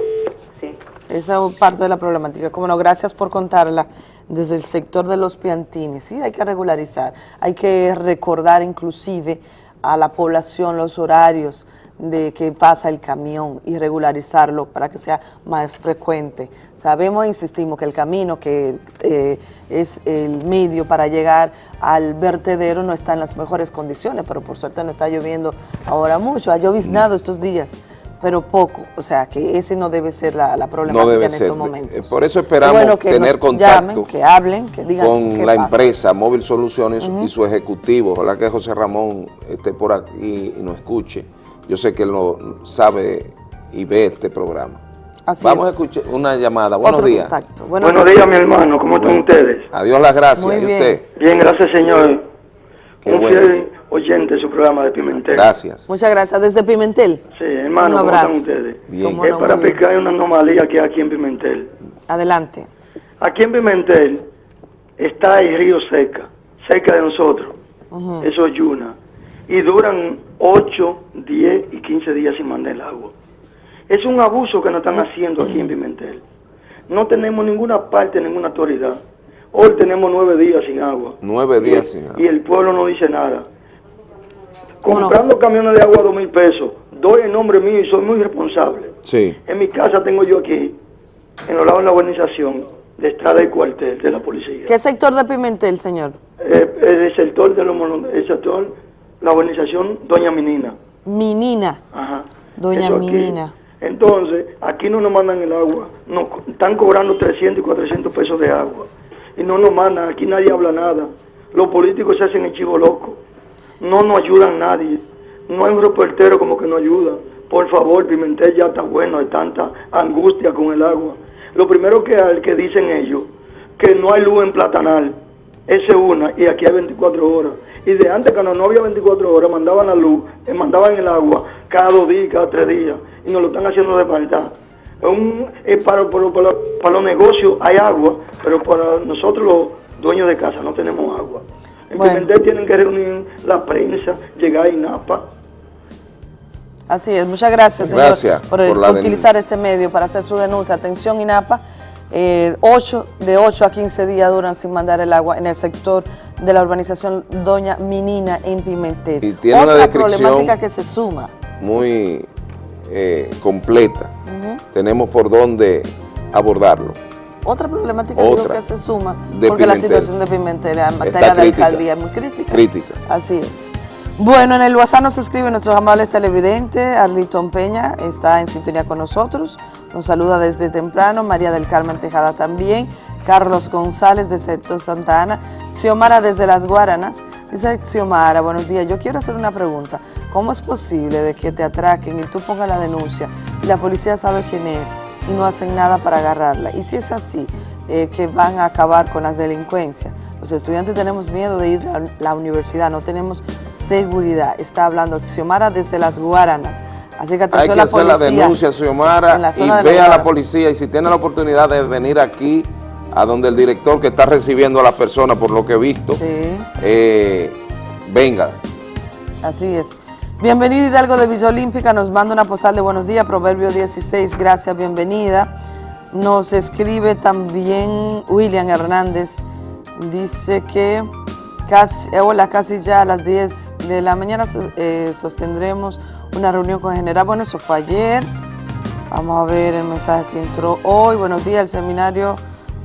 Sí. Esa es parte de la problemática. Como no, gracias por contarla desde el sector de los piantines. Sí, hay que regularizar. Hay que recordar inclusive a la población los horarios de que pasa el camión y regularizarlo para que sea más frecuente. Sabemos, insistimos, que el camino que eh, es el medio para llegar al vertedero no está en las mejores condiciones, pero por suerte no está lloviendo ahora mucho. Ha lloviznado estos días, pero poco. O sea, que ese no debe ser la, la problemática No debe en ser. estos momentos. Eh, Por eso esperamos bueno que tener nos contacto llamen, que hablen, que digan con qué la pasa. empresa Móvil Soluciones y su ejecutivo. Ojalá que José Ramón esté por aquí y nos escuche. Yo sé que él lo sabe y ve este programa. Así Vamos es. a escuchar una llamada. Buenos Otro días. contacto. Buenos, días, mi hermano. ¿Cómo están ustedes? Adiós las gracias. Muy ¿Y bien. usted? Bien, gracias, señor. Qué Un bueno. fiel oyente de su programa de Pimentel. Gracias. Muchas gracias. Desde Pimentel. Sí, hermano, Un ¿cómo abrazo. están ustedes? Bien. Cómo Es no, para explicar una anomalía que hay aquí en Pimentel. Adelante. Aquí en Pimentel está el río Seca, cerca de nosotros. Eso es Yuna. Y duran 8, 10 y 15 días sin mandar el agua. Es un abuso que nos están haciendo aquí en Pimentel. No tenemos ninguna parte, ninguna autoridad. Hoy tenemos nueve días sin agua. Nueve Y días el- sin agua. Y el pueblo no dice nada. Comprando camiones de agua a dos mil pesos, doy el nombre mío y soy muy responsable. Sí. En mi casa tengo yo aquí, en los lados de la urbanización, de estrada y cuartel de la policía. ¿Qué sector de Pimentel, señor? Eh, el sector de los el sector, la urbanización Doña Minina. Minina. Ajá. Doña Eso aquí. Minina. Entonces, aquí no nos mandan el agua, nos están cobrando 300 y 400 pesos de agua. Y no nos mandan, aquí nadie habla nada. Los políticos se hacen el chivo loco. No nos ayudan nadie. No hay un reportero como que nos ayuda. Por favor, Pimentel ya está bueno de tanta angustia con el agua. Lo primero que, hay, que dicen ellos, que no hay luz en Platanal. Esa es una, y aquí hay 24 horas. Y de antes, cuando no había 24 horas, mandaban la luz, eh, mandaban el agua cada dos días, cada tres días, y nos lo están haciendo de. Es un- es para, para- para- para los negocios hay agua, pero para nosotros los dueños de casa no tenemos agua. En Bueno. Tienen que reunir la prensa, llegar a INAPA. Así es, muchas gracias, señor, Gracias por, por utilizar este medio para hacer su denuncia. Atención, INAPA, eh, ocho, de 8 a 15 días duran sin mandar el agua en el sector de la urbanización Doña Minina en Pimentel. Y tiene Otra problemática que se suma. muy eh, completa. Tenemos por dónde abordarlo. Otra problemática Otra. que se suma, porque la situación de Pimentel en materia de crítica. alcaldía es muy crítica. Crítica. Así es. Bueno, en el WhatsApp nos escribe nuestros amables televidentes, Arliton Peña está en sintonía con nosotros, nos saluda desde temprano, María del Carmen Tejada también, Carlos González de Sector Santa Ana, Xiomara desde Las Guaranas, dice Xiomara, buenos días, yo quiero hacer una pregunta, ¿cómo es posible de que te atraquen y tú pongas la denuncia y la policía sabe quién es y no hacen nada para agarrarla? Y si es así, eh, que van a acabar con las delincuencias. Los estudiantes tenemos miedo de ir a la universidad, no tenemos seguridad. Está hablando Xiomara desde las Guaranas. Así que Hay atención que la hacer policía. la denuncia, Xiomara, la y de ve a la policía y si tiene la oportunidad de venir aquí, a donde el director que está recibiendo a la persona, por lo que he visto, eh, venga. Así es. Bienvenida Hidalgo de Villa Olímpica, nos manda una postal de buenos días, Proverbio 16, gracias, bienvenida. Nos escribe también William Hernández, dice que casi, eh, hola, casi ya a las 10 de la mañana eh, sostendremos una reunión con el general, bueno, eso fue ayer. Vamos a ver el mensaje que entró hoy. Buenos días, el seminario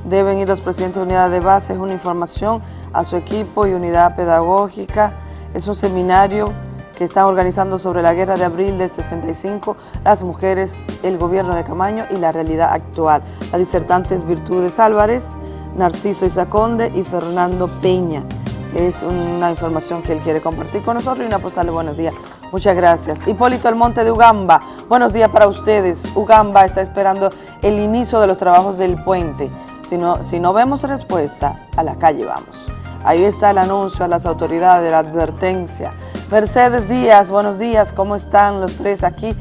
deben ir los presidentes de unidad de base. Es una información a su equipo y unidad pedagógica. Es un seminario que están organizando sobre la guerra de abril del 65, las mujeres, el gobierno de Camaño y la realidad actual. Las disertantes Virtudes Álvarez, Narciso Isaconde y Fernando Peña. Es una información que él quiere compartir con nosotros y una postal de buenos días. Muchas gracias. Hipólito Almonte de Ugamba, buenos días para ustedes. Ugamba está esperando el inicio de los trabajos del puente. Si no, si no vemos respuesta, a la calle vamos. Ahí está el anuncio a las autoridades, la advertencia. Mercedes Díaz, buenos días, ¿cómo están los tres aquí?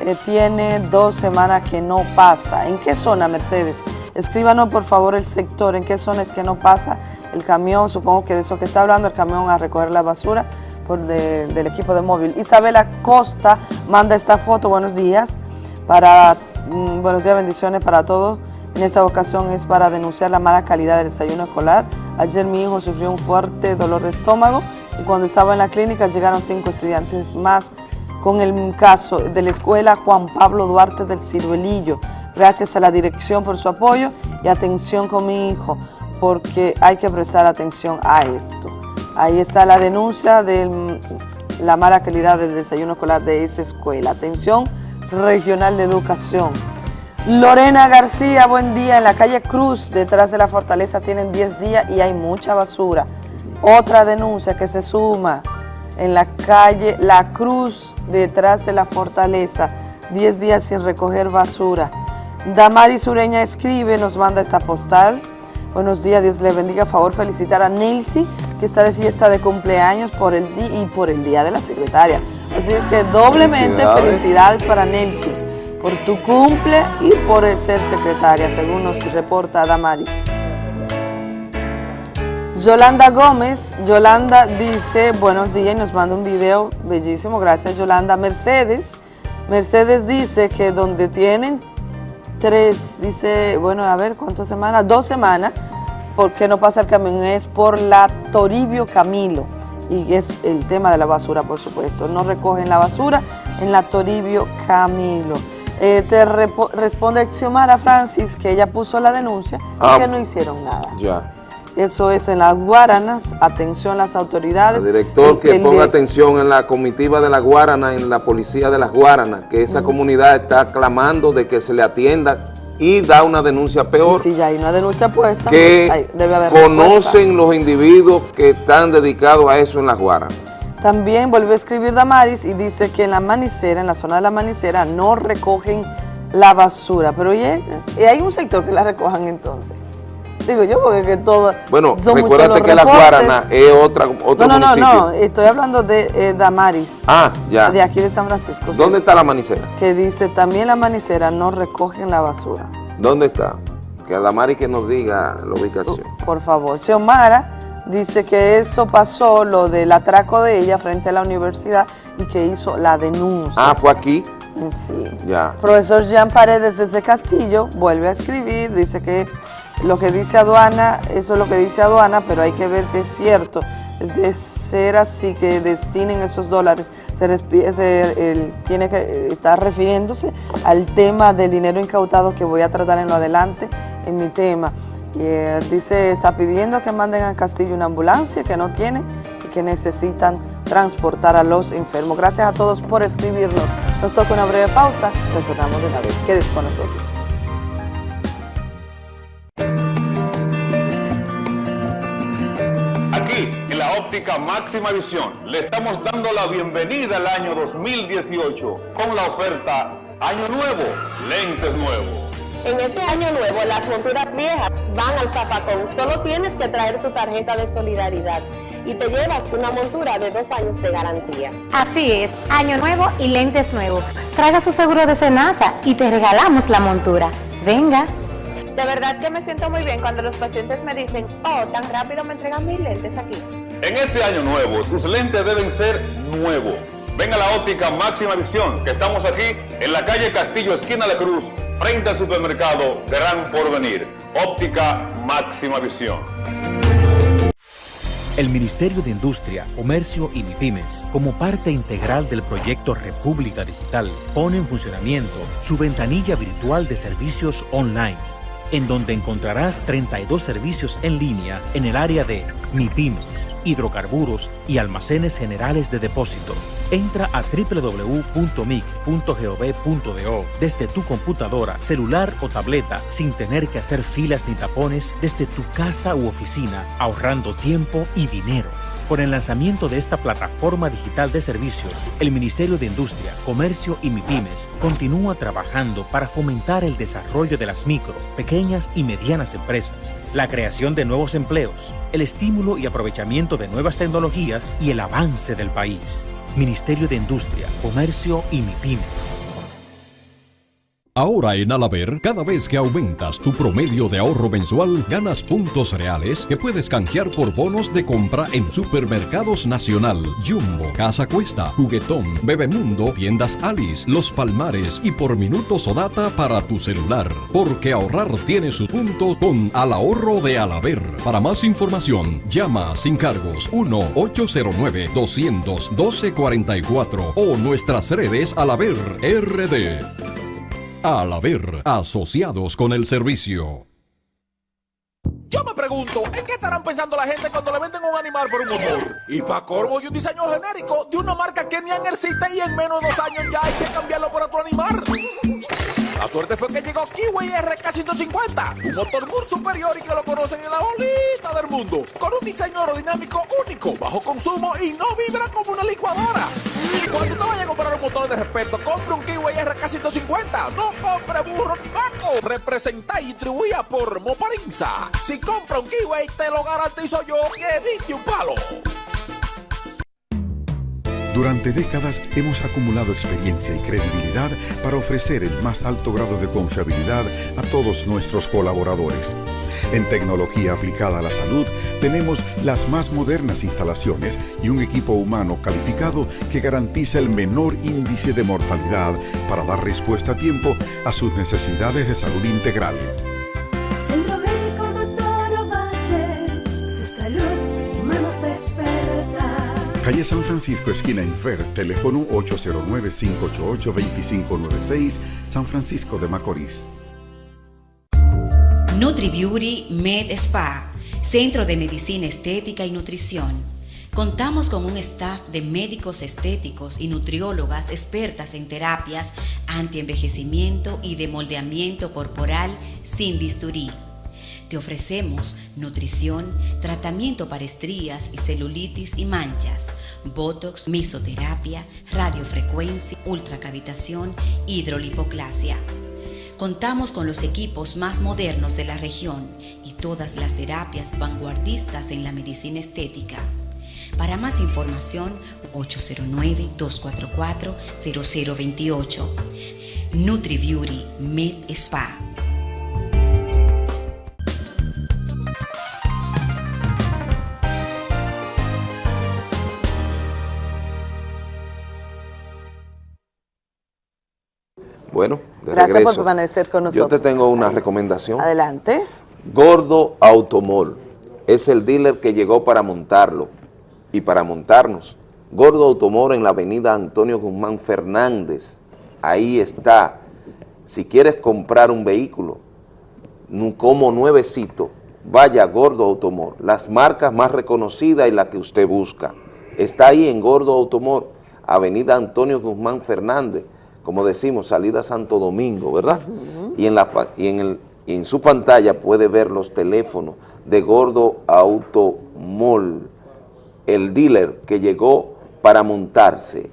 Eh, tiene dos semanas que no pasa. ¿En qué zona, Mercedes? Escríbanos por favor el sector, en qué zona es que no pasa el camión, supongo que de eso que está hablando, el camión a recoger la basura por de- del equipo de móvil. Isabela Costa manda esta foto, buenos días, para, mm, buenos días, bendiciones para todos. En esta ocasión es para denunciar la mala calidad del desayuno escolar. Ayer mi hijo sufrió un fuerte dolor de estómago y cuando estaba en la clínica llegaron cinco estudiantes más con el caso de la escuela Juan Pablo Duarte del Ciruelillo. Gracias a la dirección por su apoyo y atención con mi hijo, porque hay que prestar atención a esto. Ahí está la denuncia de la mala calidad del desayuno escolar de esa escuela. Atención regional de educación. Lorena García, buen día. En la calle Cruz, detrás de la fortaleza, tienen 10 días y hay mucha basura. Otra denuncia que se suma en la calle La Cruz, detrás de la fortaleza, 10 días sin recoger basura. Damari Sureña escribe, nos manda esta postal. Buenos días, Dios le bendiga. A favor, felicitar a Nelsi, que está de fiesta de cumpleaños por el día y por el día de la secretaria. Así que doblemente Felicidades. felicidades para Nelsi por tu cumple y por el ser secretaria, según nos reporta Damaris. Yolanda Gómez, Yolanda dice, buenos días y nos manda un video bellísimo, gracias Yolanda. Mercedes, Mercedes dice que donde tienen tres, dice, bueno, a ver, ¿cuántas semanas? Dos semanas, porque no pasa el camión, es por la Toribio Camilo, y es el tema de la basura, por supuesto. No recogen la basura en la Toribio Camilo. Eh, te responde Xiomara Francis que ella puso la denuncia Ah. y que no hicieron nada. Ya. Eso es en las Guaranas, atención las autoridades. El director El- que el ponga atención en la comitiva de la Guarana, en la policía de las Guaranas, que esa comunidad está clamando de que se le atienda y da una denuncia Y peor, si ya hay una denuncia puesta, que pues hay- debe haber conocen los individuos que están dedicados a eso en las Guaranas. También vuelve a escribir Damaris y dice que en la manicera, en la zona de la manicera, no recogen la basura. Pero ¿y, y hay un sector que la recojan entonces. Digo yo porque que todo Bueno, son recuérdate que la. Guarana es otra, otro No, no, no, municipio. no, estoy hablando de eh, Damaris, Ah, ya. de aquí de San Francisco. ¿Dónde está la manicera? Que dice, también la manicera no recogen la basura. ¿Dónde está? Que Adamari que nos diga la ubicación. Por favor. Xiomara dice que eso pasó, lo del atraco de ella frente a la universidad y que hizo la denuncia. Ah, fue aquí. Mm, Sí. Ya. Profesor Jean Paredes desde Castillo vuelve a escribir, dice que lo que dice aduana, eso es lo que dice aduana, pero hay que ver si es cierto. Es de ser así que destinen esos dólares, se, tiene que estar refiriéndose al tema del dinero incautado que voy a tratar en lo adelante en mi tema. Y, eh, dice, está pidiendo que manden a Castillo una ambulancia que no tiene y que necesitan transportar a los enfermos. Gracias a todos por escribirnos. Nos toca una breve pausa, retornamos de una vez. Quédese con nosotros. Máxima visión, le estamos dando la bienvenida al año 2018 con la oferta Año Nuevo, lentes nuevos. En este año nuevo, las monturas viejas van al zapacón. Solo tienes que traer tu tarjeta de solidaridad y te llevas una montura de dos años de garantía. Así es, año nuevo y lentes nuevos. Traiga su seguro de Senasa y te regalamos la montura. Venga. De verdad que me siento muy bien cuando los pacientes me dicen, oh, tan rápido me entregan mis lentes aquí. En este año nuevo, tus lentes deben ser nuevos. Ven a la óptica máxima visión, que estamos aquí en la calle Castillo, esquina de Cruz, frente al supermercado Gran Porvenir. Óptica máxima visión. El Ministerio de Industria, Comercio y MIPIMES, como parte integral del proyecto República Digital, pone en funcionamiento su ventanilla virtual de servicios online, en donde encontrarás 32 servicios en línea en el área de MIPIMES, hidrocarburos y almacenes generales de depósito. Entra a www.mic.gov.do desde tu computadora, celular o tableta sin tener que hacer filas ni tapones desde tu casa u oficina, ahorrando tiempo y dinero. Con el lanzamiento de esta plataforma digital de servicios, el Ministerio de Industria, Comercio y MIPIMES continúa trabajando para fomentar el desarrollo de las micro, pequeñas y medianas empresas, la creación de nuevos empleos, el estímulo y aprovechamiento de nuevas tecnologías y el avance del país. Ministerio de Industria, Comercio y MIPIMES. Ahora en Alaber, cada vez que aumentas tu promedio de ahorro mensual, ganas puntos reales que puedes canjear por bonos de compra en Supermercados Nacional, Jumbo, Casa Cuesta, Juguetón, Bebemundo, Tiendas Alice, Los Palmares y por minutos o data para tu celular. Porque ahorrar tiene su punto con Al Ahorro de Alaber. Para más información, llama sin cargos 1-809-200-1244 o nuestras redes Alaber RD. Al haber asociados con el servicio. Yo me pregunto, ¿en qué estarán pensando la gente cuando le venden un animal por un motor? Y para corvo y un diseño genérico de una marca que ni existe y en menos de dos años ya hay que cambiarlo por otro animal. La suerte fue que llegó Kiwi RK150, un motor muy superior y que lo conocen en la bolita del mundo, con un diseño aerodinámico único, bajo consumo y no vibra como una licuadora. De respeto, compre un Kiwi RK150, no compre burro ni vaco. Representa y distribuida por Moparinza. Si compra un Kiwi, te lo garantizo yo que diste un palo. Durante décadas hemos acumulado experiencia y credibilidad para ofrecer el más alto grado de confiabilidad a todos nuestros colaboradores. En tecnología aplicada a la salud tenemos las más modernas instalaciones y un equipo humano calificado que garantiza el menor índice de mortalidad para dar respuesta a tiempo a sus necesidades de salud integral. Centro Médico Doctor Ovalle, su salud manos expertas. Calle San Francisco, esquina Infer, teléfono 809-588-2596, San Francisco de Macorís. NutriBeauty Med Spa, Centro de Medicina Estética y Nutrición. Contamos con un staff de médicos estéticos y nutriólogas expertas en terapias antienvejecimiento y de moldeamiento corporal sin bisturí. Te ofrecemos nutrición, tratamiento para estrías y celulitis y manchas, botox, mesoterapia, radiofrecuencia, ultracavitación, hidrolipoclasia. Contamos con los equipos más modernos de la región y todas las terapias vanguardistas en la medicina estética. Para más información, 809-244-0028. NutriBeauty Med Spa. Bueno, de Gracias regreso. por permanecer con Yo nosotros. te tengo una recomendación. Adelante. Gordo Automol es el dealer que llegó para montarlo y para montarnos. Gordo Automol en la avenida Antonio Guzmán Fernández. Ahí está. Si quieres comprar un vehículo como nuevecito, vaya a Gordo Automol. Las marcas más reconocidas y las que usted busca. Está ahí en Gordo Automol, avenida Antonio Guzmán Fernández, como decimos, salida Santo Domingo, ¿verdad? y, en la, y, en el, en su pantalla puede ver los teléfonos de Gordo Automol, el dealer que llegó para montarse.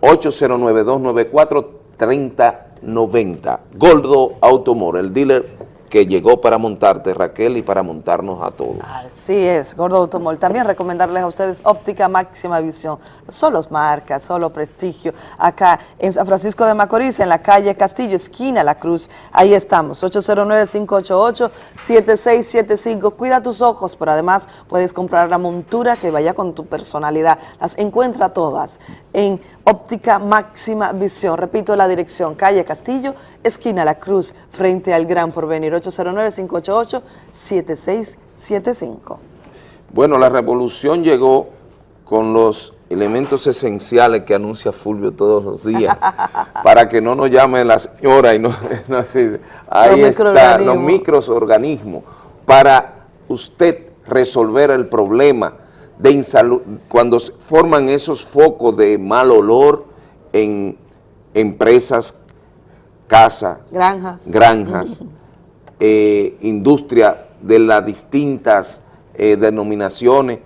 809-294-3090. Gordo Automol, el dealer que llegó para montarte, Raquel, y para montarnos a todos. Así es, Gordo Automol. También recomendarles a ustedes óptica máxima visión. Solo marcas, solo prestigio. Acá en San Francisco de Macorís, en la calle Castillo, esquina La Cruz. Ahí estamos, 809-588-7675. Cuida tus ojos, pero además puedes comprar la montura que vaya con tu personalidad. Las encuentra todas en óptica máxima visión. Repito la dirección, calle Castillo, esquina La Cruz, frente al Gran Porvenir. 809-588-7675. Bueno, la revolución llegó con los elementos esenciales que anuncia Fulvio todos los días, para que no nos llame la señora y no, no ahí Los está, los microorganismos, para usted resolver el problema de insalud, cuando se forman esos focos de mal olor en empresas, casa, Granjas. granjas, eh, industria de las distintas eh, denominaciones,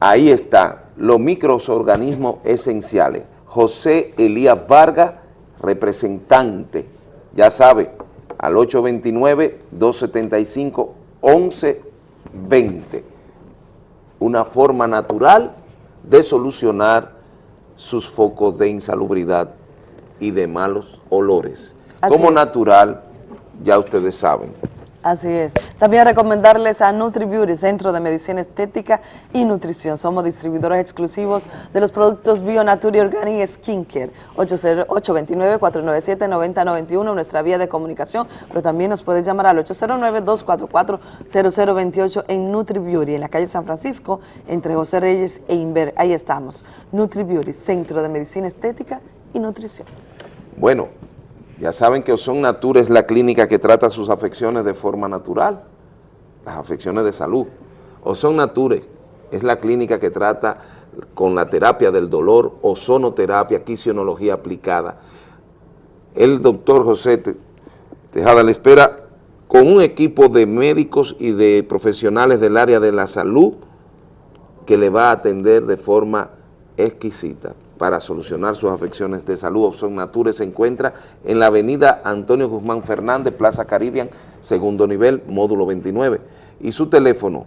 ahí están los microorganismos esenciales. José Elías Vargas, representante, ya sabe, al 829-275-1120. Una forma natural de solucionar sus focos de insalubridad y de malos olores. Así Como es. natural, ya ustedes saben. Así es. También recomendarles a NutriBeauty, Centro de Medicina Estética y Nutrición. Somos distribuidores exclusivos de los productos Bionature y Organic Skincare. 80 829-497-9091, nuestra vía de comunicación, pero también nos puedes llamar al 809-244-0028 en NutriBeauty, en la calle San Francisco, entre José Reyes e Inver. Ahí estamos. NutriBeauty, Centro de Medicina Estética y Nutrición. Bueno, ya saben que Ozon Nature es la clínica que trata sus afecciones de forma natural, las afecciones de salud. Ozon Nature es la clínica que trata con la terapia del dolor, ozonoterapia, quisionología aplicada. El doctor José Te- Tejada le espera con un equipo de médicos y de profesionales del área de la salud que le va a atender de forma exquisita para solucionar sus afecciones de salud. Opción Nature se encuentra en la avenida Antonio Guzmán Fernández, Plaza Caribbean, segundo nivel, módulo 29. Y su teléfono,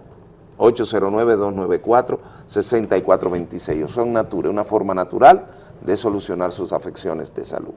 809-294-6426. Opción Nature, una forma natural de solucionar sus afecciones de salud.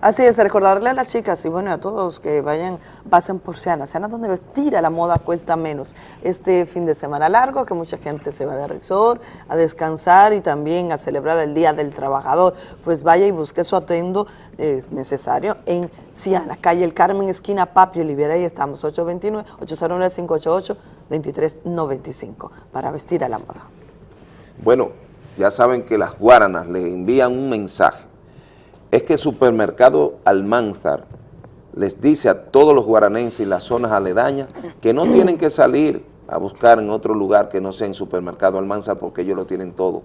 Así es, recordarle a las chicas y bueno, a todos que vayan, pasen por Siana. Siana donde vestir a la moda cuesta menos. Este fin de semana largo, que mucha gente se va de resort a descansar y también a celebrar el Día del Trabajador, pues vaya y busque su atuendo eh, necesario en Siana, calle El Carmen, esquina Papi Olivera, ahí estamos, 829-809-588-2395, para vestir a la moda. Bueno, ya saben que las guaranas le envían un mensaje. Es que el supermercado Almanzar les dice a todos los guaranenses y las zonas aledañas que no tienen que salir a buscar en otro lugar que no sea en supermercado Almanzar porque ellos lo tienen todo.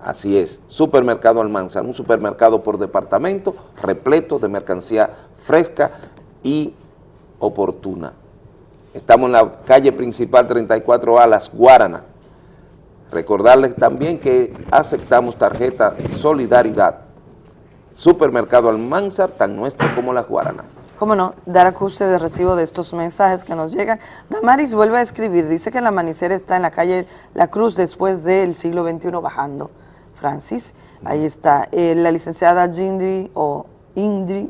Así es, supermercado Almanzar, un supermercado por departamento repleto de mercancía fresca y oportuna. Estamos en la calle principal 34A, Las Guaranas. Recordarles también que aceptamos tarjeta Solidaridad. Supermercado Almanzar, tan nuestro como la Guarana. Cómo no, dar acuse de recibo de estos mensajes que nos llegan. Damaris vuelve a escribir, dice que el amanecer está en la calle La Cruz después del siglo XXI bajando. Francis, ahí está. Eh, la licenciada Jindri o Indri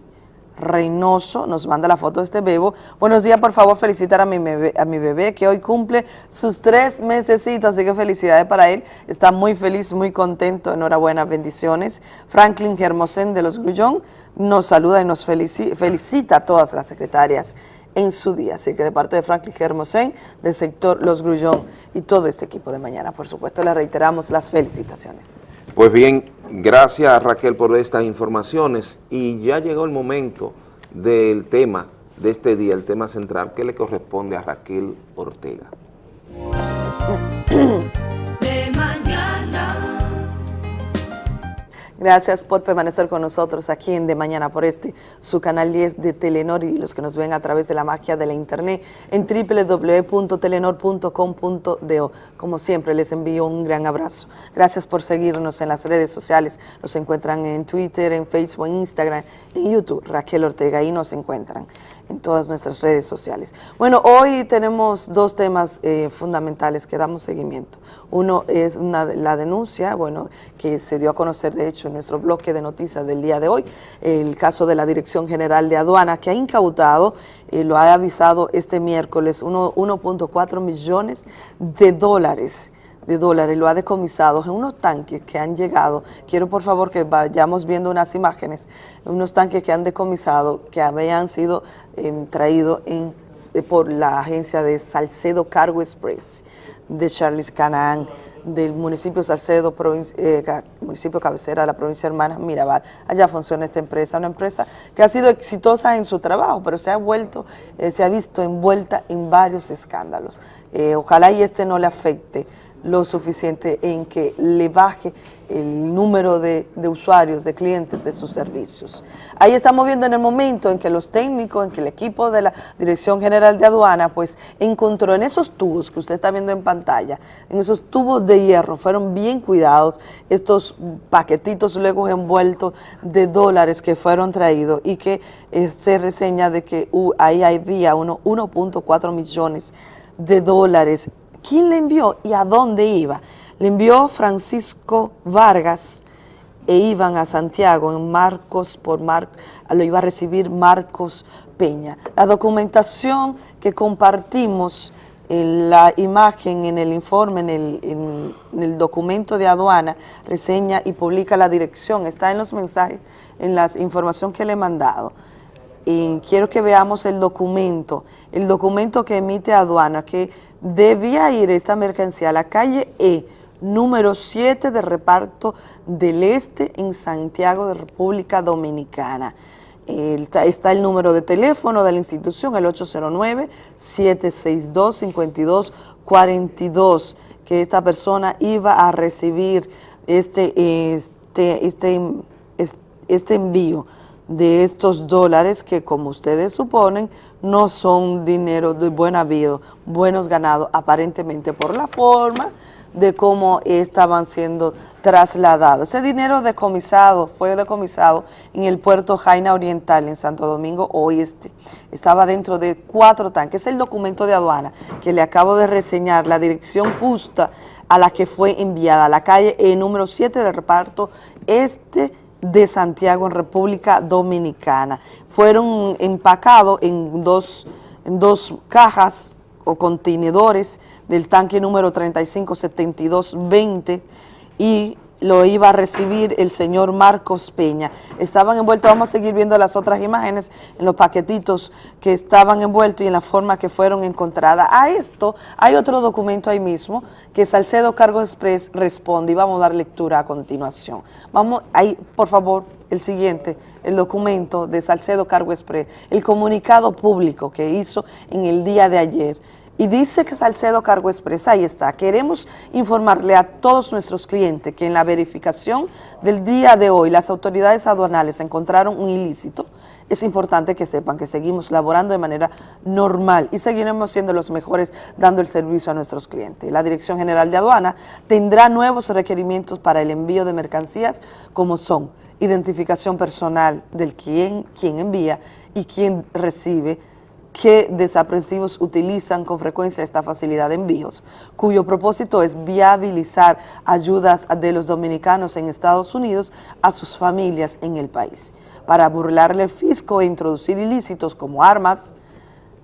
Reynoso nos manda la foto de este bebo. Buenos días, por favor, felicitar a mi bebé, a mi bebé que hoy cumple sus tres mesecitos, así que felicidades para él. Está muy feliz, muy contento, enhorabuena, bendiciones. Franklin Germosén de los Grullón nos saluda y nos felici- felicita a todas las secretarias en su día. Así que de parte de Franklin Germosén, del sector Los Grullón y todo este equipo de mañana, por supuesto, le reiteramos las felicitaciones. Pues bien, gracias Raquel por estas informaciones y ya llegó el momento del tema de este día, el tema central que le corresponde a Raquel Ortega. Gracias por permanecer con nosotros aquí en De Mañana por este, su canal 10 de Telenor y los que nos ven a través de la magia de la internet en www.telenor.com.do. Como siempre, les envío un gran abrazo. Gracias por seguirnos en las redes sociales. Nos encuentran en Twitter, en Facebook, en Instagram, en YouTube. Raquel Ortega, ahí nos encuentran en todas nuestras redes sociales. Bueno, hoy tenemos dos temas eh, fundamentales que damos seguimiento. Uno es una, la denuncia, bueno, que se dio a conocer, de hecho, en nuestro bloque de noticias del día de hoy, el caso de la Dirección General de Aduana, que ha incautado, eh, lo ha avisado este miércoles, uno- 1.4 millones de dólares de dólares, lo ha decomisado en unos tanques que han llegado. Quiero por favor que vayamos viendo unas imágenes, unos tanques que han decomisado, que habían sido em, traídos eh, por la agencia de Salcedo Cargo Express de Charles Canaan, del municipio Salcedo, eh, municipio cabecera de la provincia hermana Mirabal. Allá funciona esta empresa, una empresa que ha sido exitosa en su trabajo, pero se ha vuelto, eh, se ha visto envuelta en varios escándalos. Ojalá y este no le afecte lo suficiente en que le baje el número de, usuarios, de clientes de sus servicios. Ahí estamos viendo en el momento en que los técnicos, en que el equipo de la Dirección General de Aduana, pues encontró en esos tubos que usted está viendo en pantalla, en esos tubos de hierro, fueron bien cuidados estos paquetitos luego envueltos de dólares que fueron traídos y que eh, se reseña de que uh, ahí había uno- 1.4 millones de dólares ¿Quién le envió y a dónde iba? Le envió Francisco Vargas e iban a Santiago en Marcos por Mar, lo iba a recibir Marcos Peña. La documentación que compartimos en la imagen, en el informe, en el, en- en el documento de aduana, reseña y publica la dirección, está en los mensajes, en la información que le he mandado y quiero que veamos el documento, el documento que emite aduana, que debía ir esta mercancía a la calle E, número 7 de reparto del Este en Santiago de República Dominicana. Está el número de teléfono de la institución, el 809-762-5242, que esta persona iba a recibir este, este, este, es- este envío de estos dólares que como ustedes suponen no son dinero de buen habido, buenos ganados aparentemente por la forma de cómo estaban siendo trasladados. Ese dinero decomisado fue decomisado en el puerto Jaina Oriental en Santo Domingo Oeste. Estaba dentro de cuatro tanques. Es el documento de aduana que le acabo de reseñar, la dirección justa a la que fue enviada, la calle E número 7 del reparto este de Santiago en República Dominicana. Fueron empacados en dos, en dos cajas o contenedores del tanque número 357220 y lo iba a recibir el señor Marcos Peña. Estaban envueltos, vamos a seguir viendo las otras imágenes en los paquetitos que estaban envueltos y en la forma que fueron encontradas. A esto hay otro documento ahí mismo que Salcedo Cargo Express responde y vamos a dar lectura a continuación. Vamos, ahí, por favor, el siguiente, el documento de Salcedo Cargo Express, el comunicado público que hizo en el día de ayer. Y dice que Salcedo Cargo Express, ahí está, queremos informarle a todos nuestros clientes que en la verificación del día de hoy las autoridades aduanales encontraron un ilícito. Es importante que sepan que seguimos laborando de manera normal y seguiremos siendo los mejores dando el servicio a nuestros clientes. La Dirección General de Aduana tendrá nuevos requerimientos para el envío de mercancías como son identificación personal del quien, quien envía y quien recibe, que desaprensivos utilizan con frecuencia esta facilidad de envíos, cuyo propósito es viabilizar ayudas de los dominicanos en Estados Unidos a sus familias en el país, para burlarle el fisco e introducir ilícitos como armas,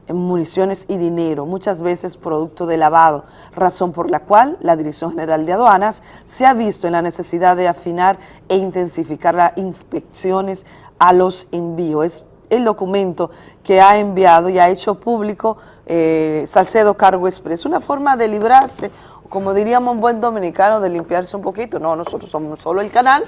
municiones y dinero, muchas veces producto de lavado, razón por la cual la Dirección General de Aduanas se ha visto en la necesidad de afinar e intensificar las inspecciones a los envíos. El documento que ha enviado y ha hecho público eh, Salcedo Cargo Express, una forma de librarse, como diríamos un buen dominicano, de limpiarse un poquito. No, nosotros somos solo el canal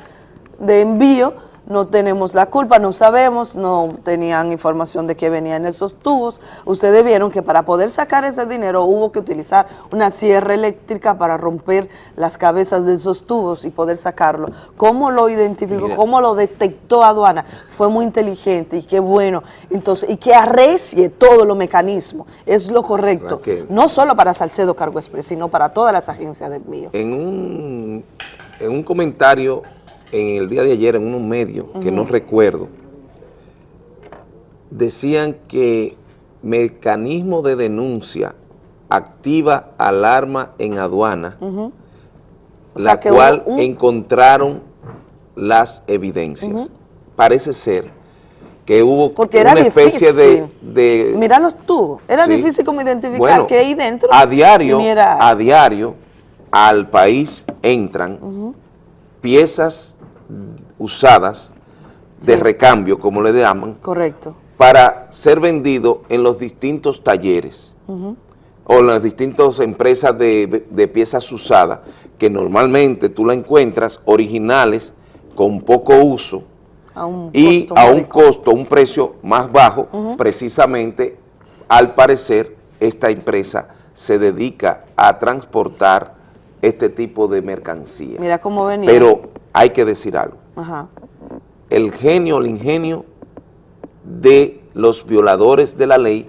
de envío, no tenemos la culpa, no sabemos, no tenían información de que venían esos tubos. Ustedes vieron que para poder sacar ese dinero hubo que utilizar una sierra eléctrica para romper las cabezas de esos tubos y poder sacarlo. ¿Cómo lo identificó? Mira. ¿Cómo lo detectó aduana? Fue muy inteligente y qué bueno. Entonces, y que arrecie todos los mecanismos. Es lo correcto. Raquel. No solo para Salcedo Cargo Express, sino para todas las agencias de envío. En un, en un comentario en el día de ayer en un medio, que no recuerdo, decían que mecanismo de denuncia activa alarma en aduana, la cual un- encontraron las evidencias. Parece ser que hubo Porque era una especie de, difícil. de Mira los tubos. Era Sí. difícil como identificar Bueno, que ahí dentro a diario, viniera- a diario al país entran piezas usadas de recambio, como le llaman, Correcto. para ser vendido en los distintos talleres o en las distintas empresas de, de piezas usadas, que normalmente tú la encuentras originales con poco uso A y a un costo, un precio más bajo, precisamente, al parecer, esta empresa se dedica a transportar este tipo de mercancía. Mira cómo venía. Pero hay que decir algo, Ajá. el genio, el ingenio de los violadores de la ley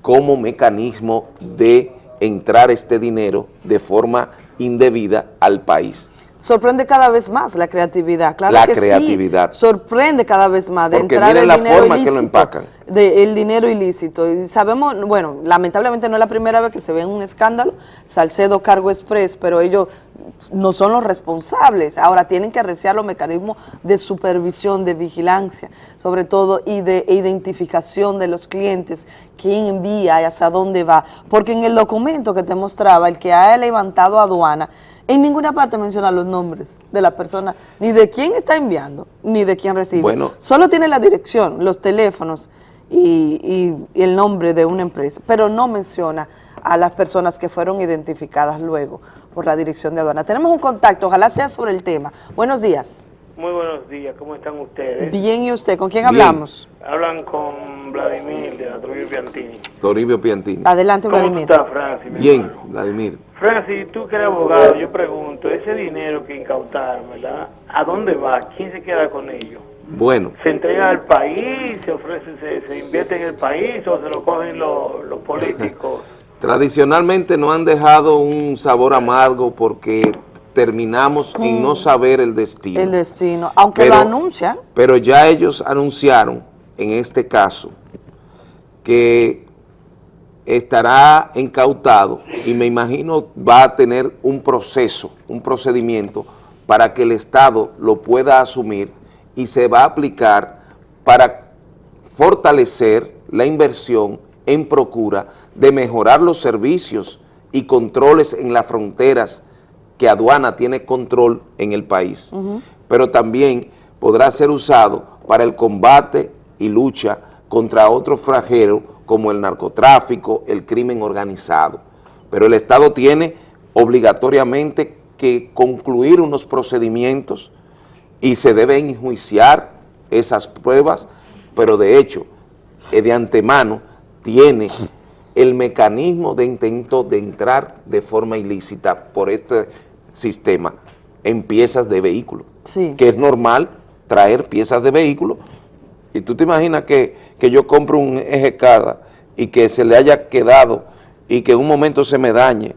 como mecanismo de entrar este dinero de forma indebida al país. Sorprende cada vez más la creatividad, claro La que sí. creatividad. Sorprende cada vez más de Porque entrar el la dinero forma que ilícito. lo empacan. de el dinero ilícito. Y sabemos, bueno, lamentablemente no es la primera vez que se ve un escándalo, Salcedo Cargo Express, pero ellos no son los responsables. Ahora tienen que arreciar los mecanismos de supervisión, de vigilancia, sobre todo, y de identificación de los clientes, quién envía y hacia dónde va. Porque en el documento que te mostraba, el que ha levantado aduana, en ninguna parte menciona los nombres de la persona, ni de quién está enviando, ni de quién recibe. Bueno. Solo tiene la dirección, los teléfonos y, y- y el nombre de una empresa, pero no menciona a las personas que fueron identificadas luego por la dirección de aduana. Tenemos un contacto, ojalá sea sobre el tema. Buenos días. Muy buenos días, ¿cómo están ustedes? Bien, ¿y usted? ¿Con quién Bien. hablamos? Hablan con Vladimir de la Trujillo Piantini. Toribio Piantini. Adelante, ¿Cómo Vladimir. Francis? Bien, hermano? Vladimir. Francis, tú que eres abogado, yo pregunto, ese dinero que incautaron, ¿verdad? ¿A dónde va? ¿Quién se queda con ello? Bueno, ¿Se entrega al país? ¿Se ofrece, se, se invierte en el país o se lo cogen los, los políticos? tradicionalmente no han dejado un sabor amargo porque terminamos en no saber el destino. El destino, aunque Pero- lo anuncian. Pero ya ellos anunciaron, en este caso, que estará incautado y me imagino va a tener un proceso, un procedimiento para que el Estado lo pueda asumir y se va a aplicar para fortalecer la inversión en procura de mejorar los servicios y controles en las fronteras que aduana tiene control en el país. Pero también podrá ser usado para el combate y lucha contra otros flagelos como el narcotráfico, el crimen organizado. Pero el Estado tiene obligatoriamente que concluir unos procedimientos y se deben enjuiciar esas pruebas, pero de hecho, eh, de antemano, tiene el mecanismo de intento de entrar de forma ilícita por este sistema en piezas de vehículos Sí. que es normal traer piezas de vehículo. Y tú te imaginas que, que yo compro un eje cada y que se le haya quedado y que en un momento se me dañe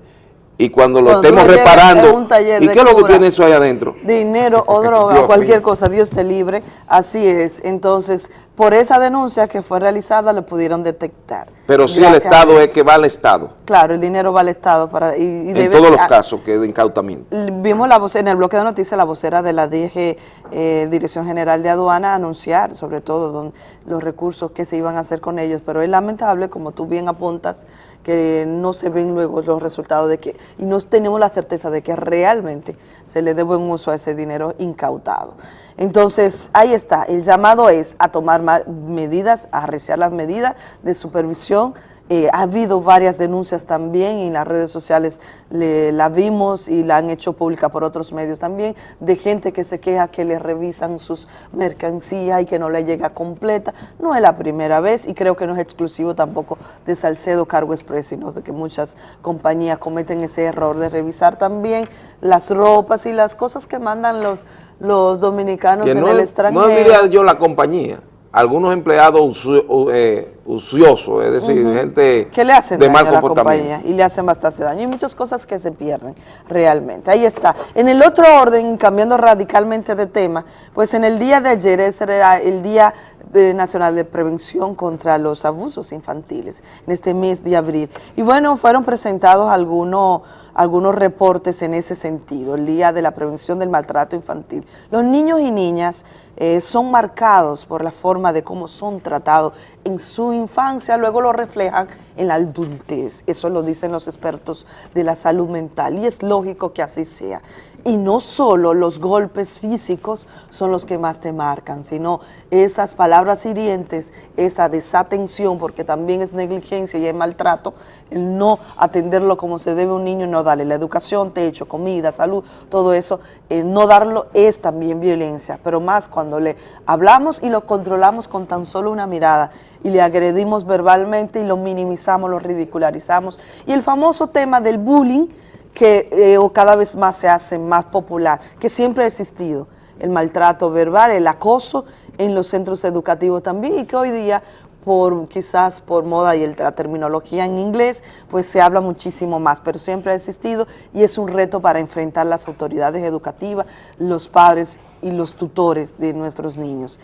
y cuando lo Cuando estemos reparando, ¿y qué es lo que tiene eso ahí adentro? dinero o droga cualquier cosa, Dios te libre, así es. Entonces, por esa denuncia que fue realizada, lo pudieron detectar. Pero si el Gracias Estado es que va al Estado, Claro, el dinero va al Estado para y, y en debe- todos los casos que de incautamiento. Vimos la voz, en el bloque de noticias la vocera de la DG, eh, Dirección General de Aduana, anunciar sobre todo don- los recursos que se iban a hacer con ellos, pero es lamentable, como tú bien apuntas, que no se ven luego los resultados de que, y no tenemos la certeza de que realmente se le dé buen uso a ese dinero incautado. Entonces, ahí está, el llamado es a tomar ma- medidas, a arreciar las medidas de supervisión, eh, ha habido varias denuncias también y en las redes sociales le- la vimos y la han hecho pública por otros medios también, de gente que se queja que le revisan sus mercancías y que no le llega completa. No es la primera vez y creo que no es exclusivo tampoco de Salcedo Cargo Express, sino de que muchas compañías cometen ese error de revisar también las ropas y las cosas que mandan los, los dominicanos Que en no, el extranjero. no diría yo la compañía, algunos empleados eh, es decir, gente que le hacen de daño mal a la comportamiento. compañía y le hacen bastante daño. Y muchas cosas que se pierden realmente. Ahí está. En el otro orden, cambiando radicalmente de tema, pues en el día de ayer, ese era el Día eh, Nacional de Prevención contra los Abusos Infantiles, en este mes de abril. Y bueno, fueron presentados algunos algunos reportes en ese sentido, el Día de la Prevención del Maltrato Infantil. Los niños y niñas eh, son marcados por la forma de cómo son tratados en su infancia, luego lo reflejan en la adultez. Eso lo dicen los expertos de la salud mental y es lógico que así sea. Y no solo los golpes físicos son los que más te marcan, sino esas palabras hirientes, esa desatención, porque también es negligencia y es maltrato, el no atenderlo como se debe a un niño, no darle la educación, techo, comida, salud, todo eso, eh, no darlo es también violencia, pero más cuando le hablamos y lo controlamos con tan solo una mirada y le agredimos verbalmente y lo minimizamos, lo ridicularizamos. Y el famoso tema del bullying, que eh, o cada vez más se hace más popular, que siempre ha existido, el maltrato verbal, el acoso en los centros educativos también, y que hoy día, por quizás por moda y el- la terminología en inglés, pues se habla muchísimo más, pero siempre ha existido y es un reto para enfrentar las autoridades educativas, los padres y los tutores de nuestros niños.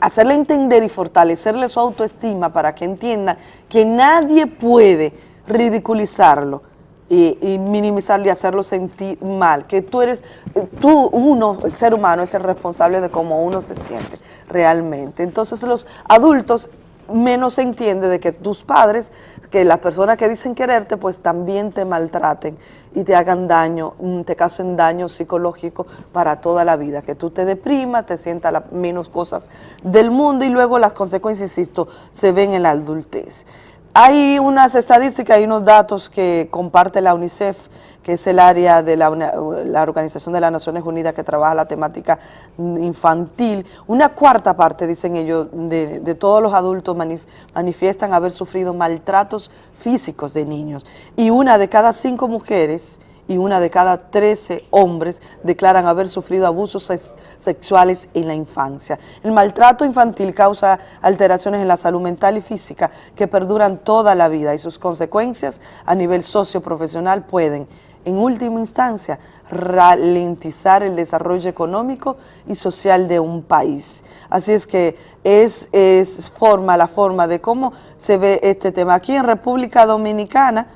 Hacerle entender y fortalecerle su autoestima para que entiendan que nadie puede ridiculizarlo y, minimizarlo y hacerlo sentir mal, que tú eres, eh, tú, uno, el ser humano es el responsable de cómo uno se siente realmente. Entonces los adultos menos se entiende de que tus padres, que las personas que dicen quererte, pues también te maltraten y te hagan daño, mm, te causen daño psicológico para toda la vida, que tú te deprimas, te sientas las menos cosas del mundo y luego las consecuencias, insisto, se ven en la adultez. Hay unas estadísticas y unos datos que comparte la UNICEF, que es el área de la, la Organización de las Naciones Unidas que trabaja la temática infantil. Una cuarta parte, dicen ellos, de, todos los adultos manif- manifiestan haber sufrido maltratos físicos de niños. Y una de cada cinco mujeres y una de cada 13 hombres declaran haber sufrido abusos sex- sexuales en la infancia. El maltrato infantil causa alteraciones en la salud mental y física que perduran toda la vida y sus consecuencias a nivel socioprofesional pueden, en última instancia, ralentizar el desarrollo económico y social de un país. Así es que es, es forma, la forma de cómo se ve este tema. Aquí en República Dominicana,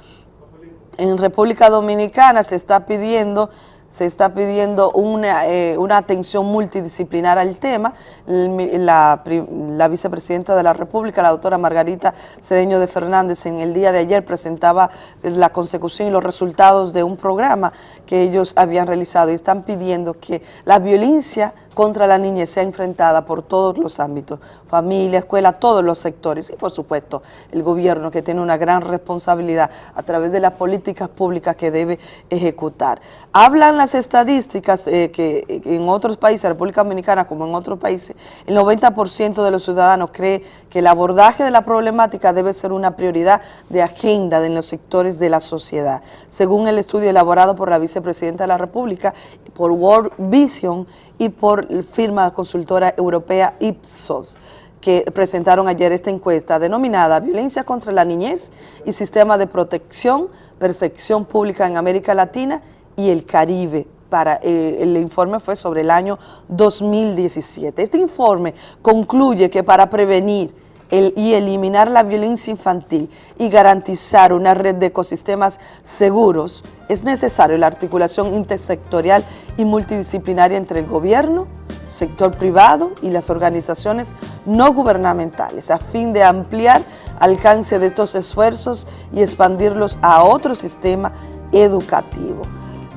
en República Dominicana se está pidiendo se está pidiendo una, eh, una atención multidisciplinar al tema. La, la vicepresidenta de la República, la doctora Margarita Cedeño de Fernández, en el día de ayer presentaba la consecución y los resultados de un programa que ellos habían realizado y están pidiendo que la violencia contra la niñez sea enfrentada por todos los ámbitos, familia, escuela, todos los sectores y por supuesto el gobierno que tiene una gran responsabilidad a través de las políticas públicas que debe ejecutar. Hablan las estadísticas eh, que eh, en otros países, República Dominicana como en otros países, el 90% de los ciudadanos cree que el abordaje de la problemática debe ser una prioridad de agenda en los sectores de la sociedad. Según el estudio elaborado por la vicepresidenta de la República, por World Vision y por firma consultora europea Ipsos que presentaron ayer esta encuesta denominada Violencia contra la Niñez y Sistema de Protección, Percepción Pública en América Latina y el Caribe. Para, eh, el informe fue sobre el año 2017. Este informe concluye que para prevenir y eliminar la violencia infantil y garantizar una red de ecosistemas seguros, es necesario la articulación intersectorial y multidisciplinaria entre el gobierno, sector privado y las organizaciones no gubernamentales a fin de ampliar alcance de estos esfuerzos y expandirlos a otro sistema educativo.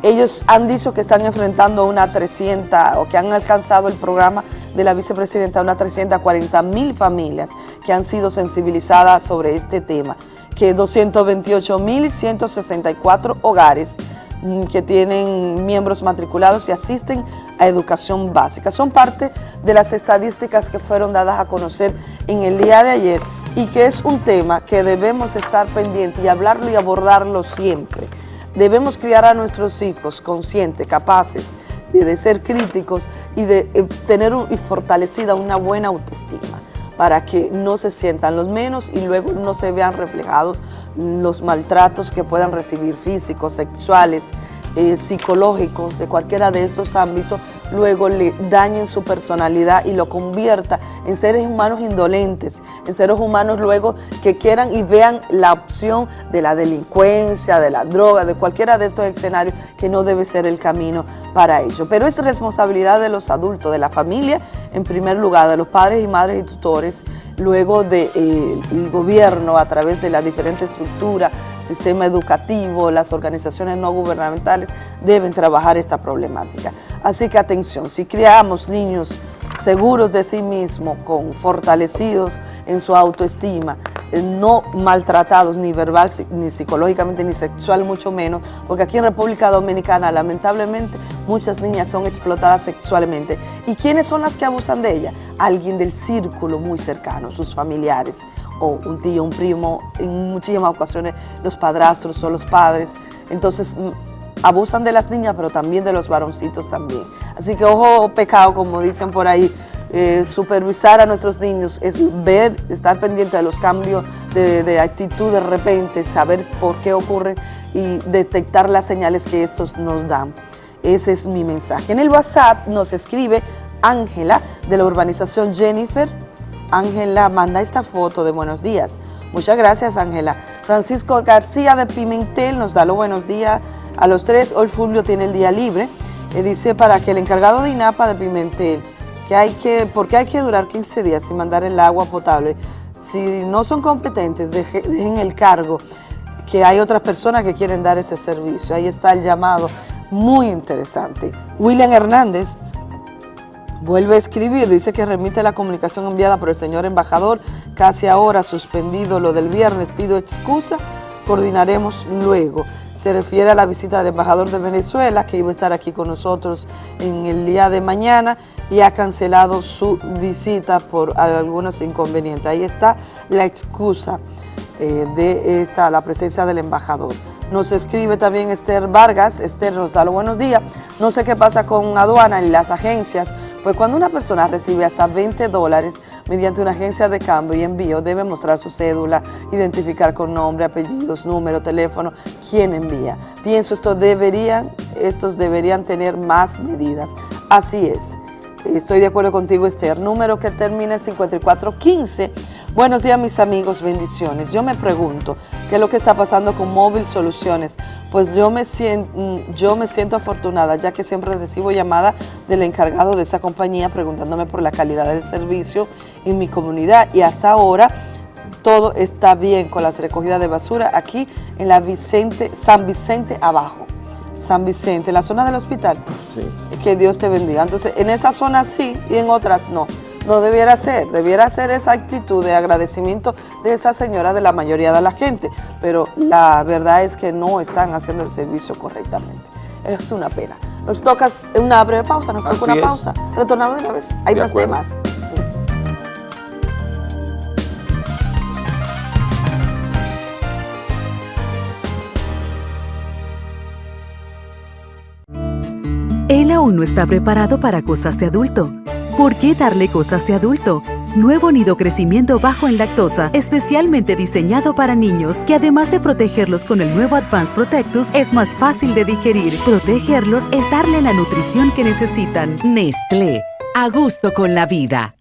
Ellos han dicho que están enfrentando una 300 o que han alcanzado el programa de la vicepresidenta una 340 mil familias que han sido sensibilizadas sobre este tema, que 228 mil 164 hogares mm, que tienen miembros matriculados y asisten a educación básica. Son parte de las estadísticas que fueron dadas a conocer en el día de ayer y que es un tema que debemos estar pendientes y hablarlo y abordarlo siempre. Debemos criar a nuestros hijos conscientes, capaces de, de ser críticos y de eh, tener y fortalecida una buena autoestima para que no se sientan los menos y luego no se vean reflejados los maltratos que puedan recibir físicos, sexuales, eh, psicológicos, de cualquiera de estos ámbitos, luego le dañen su personalidad y lo convierta en seres humanos indolentes, en seres humanos luego que quieran y vean la opción de la delincuencia, de la droga, de cualquiera de estos escenarios que no debe ser el camino para ello. Pero es responsabilidad de los adultos, de la familia, en primer lugar, de los padres y madres y tutores, luego del gobierno a través de la diferente estructura, sistema educativo, las organizaciones no gubernamentales deben trabajar esta problemática. Así que atención, si criamos niños seguros de sí mismos, con fortalecidos en su autoestima, eh, no maltratados ni verbal, ni psicológicamente, ni sexual, mucho menos, porque aquí en República Dominicana, lamentablemente, muchas niñas son explotadas sexualmente. ¿Y quiénes son las que abusan de ellas? Alguien del círculo muy cercano, sus familiares, o un tío, un primo, en muchísimas ocasiones los padrastros o los padres. Entonces, abusan de las niñas, pero también de los varoncitos también. Así que ojo pecado, como dicen por ahí, eh, supervisar a nuestros niños es ver, estar pendiente de los cambios de, de actitud de repente, saber por qué ocurren y detectar las señales que estos nos dan. Ese es mi mensaje. En el WhatsApp nos escribe Ángela de la urbanización Jennifer. Ángela manda esta foto de buenos días. Muchas gracias, Ángela. Francisco García de Pimentel nos da los buenos días a los tres. Hoy Fulvio tiene el día libre. Eh, dice para que el encargado de INAPA de Pimentel, que hay que, porque hay que durar 15 días sin mandar el agua potable. Si no son competentes, deje- dejen el cargo, que hay otras personas que quieren dar ese servicio. Ahí está el llamado, muy interesante. William Hernández Vuelve a escribir, dice que remite la comunicación enviada por el señor embajador, casi ahora suspendido lo del viernes, pido excusa, coordinaremos luego. Se refiere a la visita del embajador de Venezuela, que iba a estar aquí con nosotros en el día de mañana y ha cancelado su visita por algunos inconvenientes. Ahí está la excusa eh, de esta, la presencia del embajador. Nos escribe también Esther Vargas, Esther nos da los buenos días. No sé qué pasa con aduana y las agencias, pues cuando una persona recibe hasta 20 dólares mediante una agencia de cambio y envío, debe mostrar su cédula, identificar con nombre, apellidos, número, teléfono, quién envía. Pienso esto deberían, estos deberían tener más medidas. Así es. Estoy de acuerdo contigo, Esther. Número que termina en 5415. Buenos días, mis amigos. Bendiciones. Yo me pregunto, ¿qué es lo que está pasando con Móvil Soluciones? Pues yo me, siento, yo me siento afortunada, ya que siempre recibo llamada del encargado de esa compañía preguntándome por la calidad del servicio en mi comunidad. Y hasta ahora todo está bien con las recogidas de basura aquí en la Vicente, San Vicente abajo. San Vicente, la zona del hospital. Que Dios te bendiga. Entonces, en esa zona sí y en otras no. No debiera ser, debiera ser esa actitud de agradecimiento de esa señora de la mayoría de la gente, pero la verdad es que no están haciendo el servicio correctamente. Es una pena. Nos toca una breve pausa, nos toca una es. pausa. Retornamos de una vez. Hay De más acuerdo. temas. Aún no está preparado para cosas de adulto. ¿Por qué darle cosas de adulto? nuevo nido crecimiento bajo en lactosa, especialmente diseñado para niños, que además de protegerlos con el nuevo Advanced Protectus, es más fácil de digerir. Protegerlos es darle la nutrición que necesitan. Nestlé, a gusto con la vida.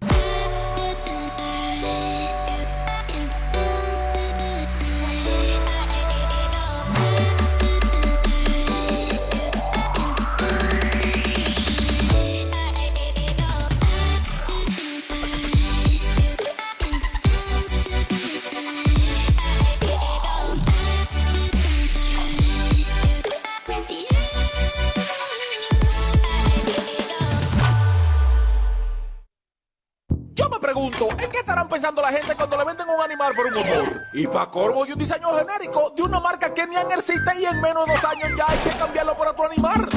Corvo y un diseño genérico de una marca que ni existe y en menos de dos años ya hay que cambiarlo por otro animal.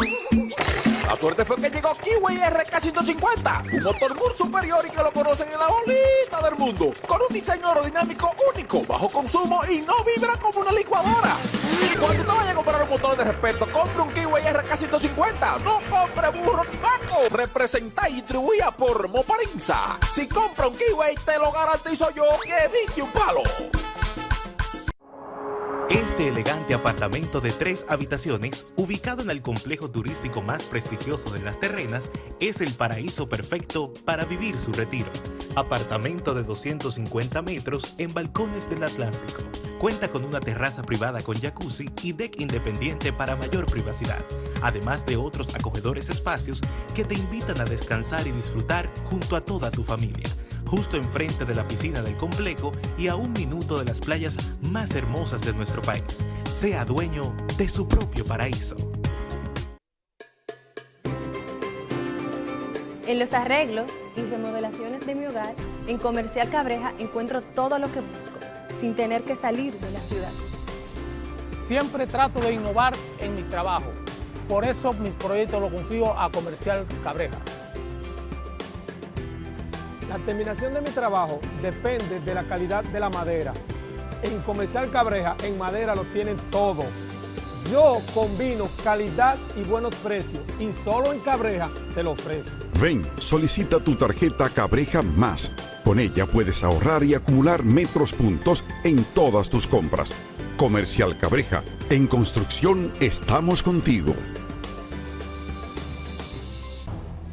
La suerte fue que llegó Kiwi RK150, un motor muy superior y que lo conocen en la bolita del mundo, con un diseño aerodinámico único, bajo consumo y no vibra como una licuadora. Cuando te vayas a comprar un motor de respeto, compre un Kiwi RK150, no compre burro ni vaco. Representa y distribuida por Moparinza. Si compra un Kiwi, te lo garantizo yo que dije un palo. Este elegante apartamento de tres habitaciones, ubicado en el complejo turístico más prestigioso de las terrenas, es el paraíso perfecto para vivir su retiro. Apartamento de 250 metros en balcones del Atlántico. Cuenta con una terraza privada con jacuzzi y deck independiente para mayor privacidad, además de otros acogedores espacios que te invitan a descansar y disfrutar junto a toda tu familia justo enfrente de la piscina del complejo y a un minuto de las playas más hermosas de nuestro país. Sea dueño de su propio paraíso. En los arreglos y remodelaciones de mi hogar, en Comercial Cabreja encuentro todo lo que busco, sin tener que salir de la ciudad. Siempre trato de innovar en mi trabajo. Por eso mis proyectos los confío a Comercial Cabreja. La terminación de mi trabajo depende de la calidad de la madera. En Comercial Cabreja, en madera lo tienen todo. Yo combino calidad y buenos precios y solo en Cabreja te lo ofrezco. Ven, solicita tu tarjeta Cabreja Más. Con ella puedes ahorrar y acumular metros puntos en todas tus compras. Comercial Cabreja, en construcción estamos contigo.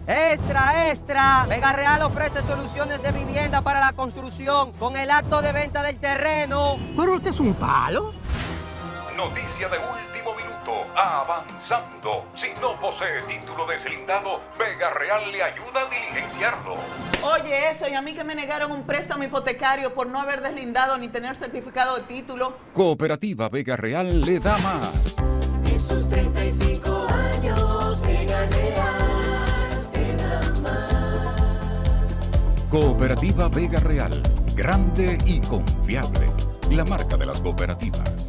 Extra, extra. Vega Real ofrece soluciones de vivienda para la construcción con el acto de venta del terreno. Pero usted es un palo. Noticia de último minuto. Avanzando. Si no posee título deslindado, Vega Real le ayuda a diligenciarlo. Oye, eso, y a mí que me negaron un préstamo hipotecario por no haber deslindado ni tener certificado de título. Cooperativa Vega Real le da más. Cooperativa Vega Real. Grande y confiable. La marca de las cooperativas.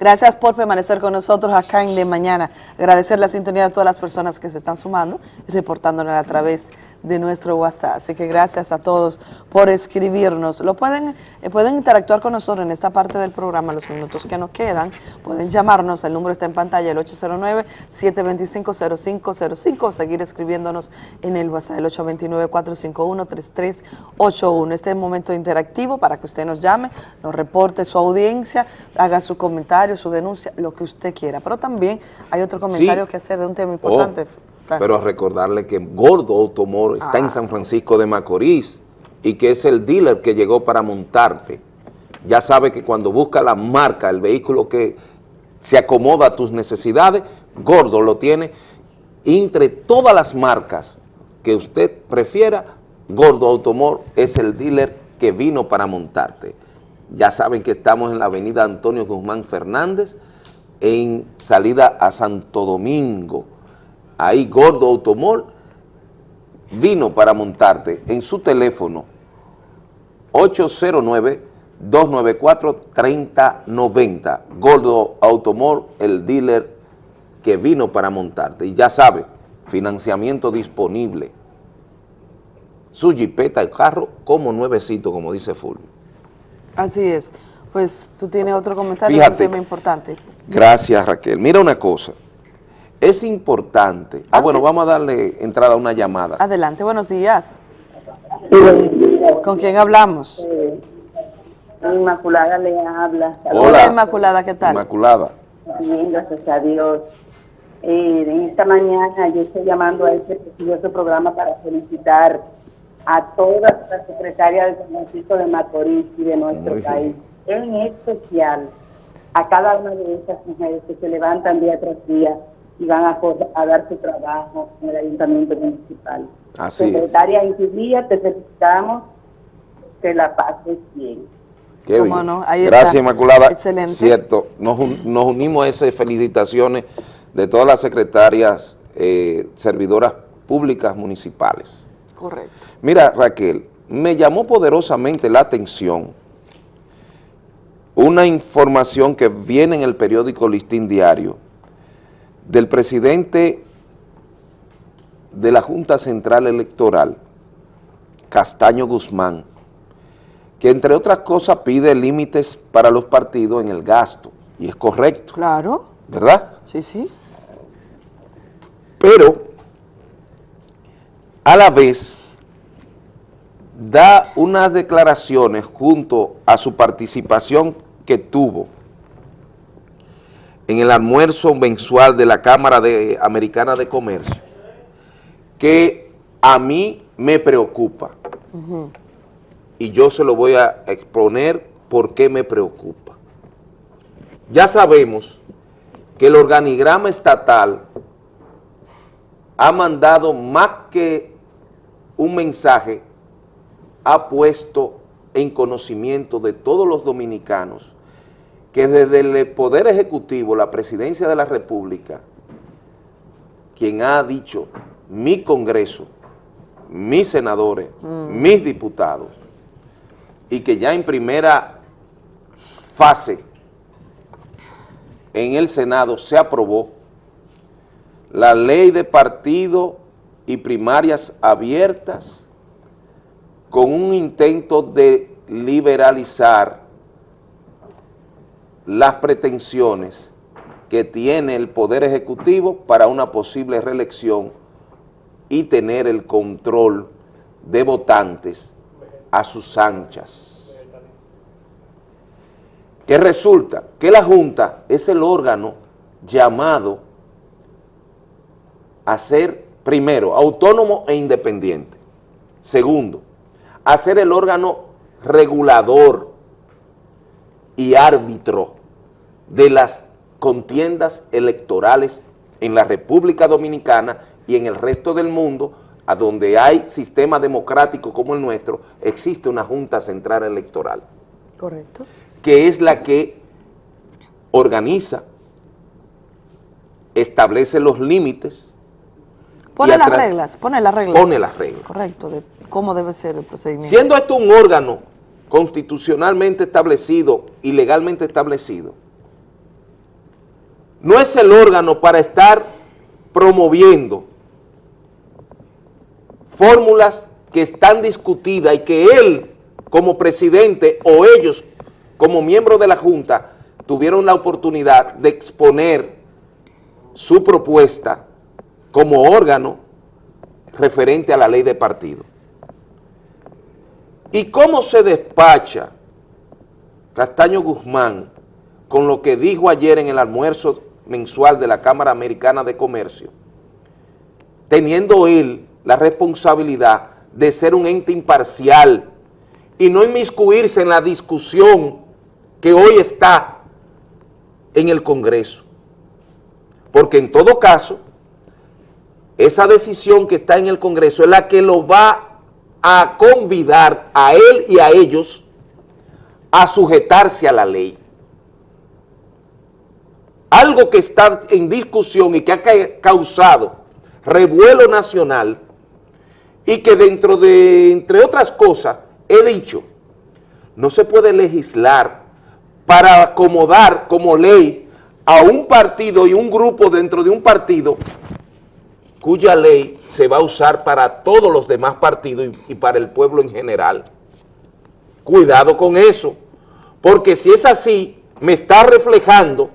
Gracias por permanecer con nosotros acá en De Mañana. Agradecer la sintonía de todas las personas que se están sumando y reportándonos a través de nuestro WhatsApp. Así que gracias a todos por escribirnos. Lo pueden, eh, pueden interactuar con nosotros en esta parte del programa, los minutos que nos quedan. Pueden llamarnos, el número está en pantalla, el 809-725-0505 o seguir escribiéndonos en el WhatsApp, el 829-451-3381. Este es el momento interactivo para que usted nos llame, nos reporte su audiencia, haga su comentario, su denuncia, lo que usted quiera. Pero también hay otro comentario que hacer de un tema importante. Francis. Pero recordarle que Gordo Automor está en San Francisco de Macorís y que es el dealer que llegó para montarte. Ya sabe que cuando busca la marca, el vehículo que se acomoda a tus necesidades, Gordo lo tiene. Entre todas las marcas que usted prefiera, Gordo Automor es el dealer que vino para montarte. Ya saben que estamos en la avenida Antonio Guzmán Fernández, en salida a Santo Domingo. Ahí Gordo Automol vino para montarte en su teléfono 809-294-3090. Gordo Automol, el dealer que vino para montarte. Y ya sabe, financiamiento disponible. su jipeta, el carro, como nuevecito, como dice Fulvio. Así es. Pues tú tienes otro comentario, Fíjate. un tema importante. Gracias, Raquel. Mira una cosa, es importante, ah, bueno, vamos a darle entrada a una llamada. Adelante, buenos días. ¿Con quién hablamos? Inmaculada le habla. Hola, Inmaculada, ¿qué tal? Inmaculada. Bien, gracias a Dios. Eh, en esta mañana yo estoy llamando a este precioso programa para felicitar a todas las secretarias del Francisco de Macorís y de nuestro Muy bien. país, en especial a cada una de esas mujeres que se levantan día tras día y van a, a dar su trabajo en el ayuntamiento municipal. Así es. Secretaria Intilia, te felicitamos, que la pases bien. Qué ¿Cómo bien. no? Ahí Gracias, está. Inmaculada. Excelente. Cierto, nos unimos a esas felicitaciones de todas las secretarias eh, servidoras públicas municipales. Correcto. Mira, Raquel, me llamó poderosamente la atención una información que viene en el periódico Listín Diario del presidente de la Junta Central Electoral, Castaño Guzmán, que entre otras cosas pide límites para los partidos en el gasto, y es correcto, Claro. ¿verdad? Sí, sí. pero a la vez da unas declaraciones junto a su participación que tuvo en el almuerzo mensual de la Cámara de- Americana de Comercio, que a mí me preocupa y yo se lo voy a exponer por qué me preocupa. Ya sabemos que el organigrama estatal ha mandado más que un mensaje, ha puesto en conocimiento de todos los dominicanos que desde el Poder Ejecutivo, la Presidencia de la República, quien ha dicho mi Congreso, mis senadores, mis diputados, y que ya en primera fase en el Senado se aprobó la ley de partido y primarias abiertas con un intento de liberalizar las pretensiones que tiene el Poder Ejecutivo para una posible reelección y tener el control de votantes a sus anchas. Que resulta que la Junta es el órgano llamado a ser, primero, autónomo e independiente. Segundo, a ser el órgano regulador y árbitro de las contiendas electorales en la República Dominicana y en el resto del mundo, a donde hay sistema democrático como el nuestro, existe una Junta Central Electoral, Correcto. que es la que organiza, establece los límites, Pone las reglas, pone las reglas. Pone las reglas. Correcto, de cómo debe ser el procedimiento. Siendo esto un órgano constitucionalmente establecido y legalmente establecido, no es el órgano para estar promoviendo fórmulas que están discutidas y que él como presidente o ellos como miembros de la Junta tuvieron la oportunidad de exponer su propuesta como órgano referente a la ley de partido. ¿Y cómo se despacha Castaño Guzmán con lo que dijo ayer en el almuerzo mensual de la Cámara Americana de Comercio, teniendo él la responsabilidad de ser un ente imparcial y no inmiscuirse en la discusión que hoy está en el Congreso? Porque en todo caso, esa decisión que está en el Congreso es la que lo va a convidar a él y a ellos a sujetarse a la ley. Algo que está en discusión y que ha ca- causado revuelo nacional y que dentro de, entre otras cosas, he dicho, no se puede legislar para acomodar como ley a un partido y un grupo dentro de un partido cuya ley se va a usar para todos los demás partidos y, y para el pueblo en general. Cuidado con eso, porque si es así, me está reflejando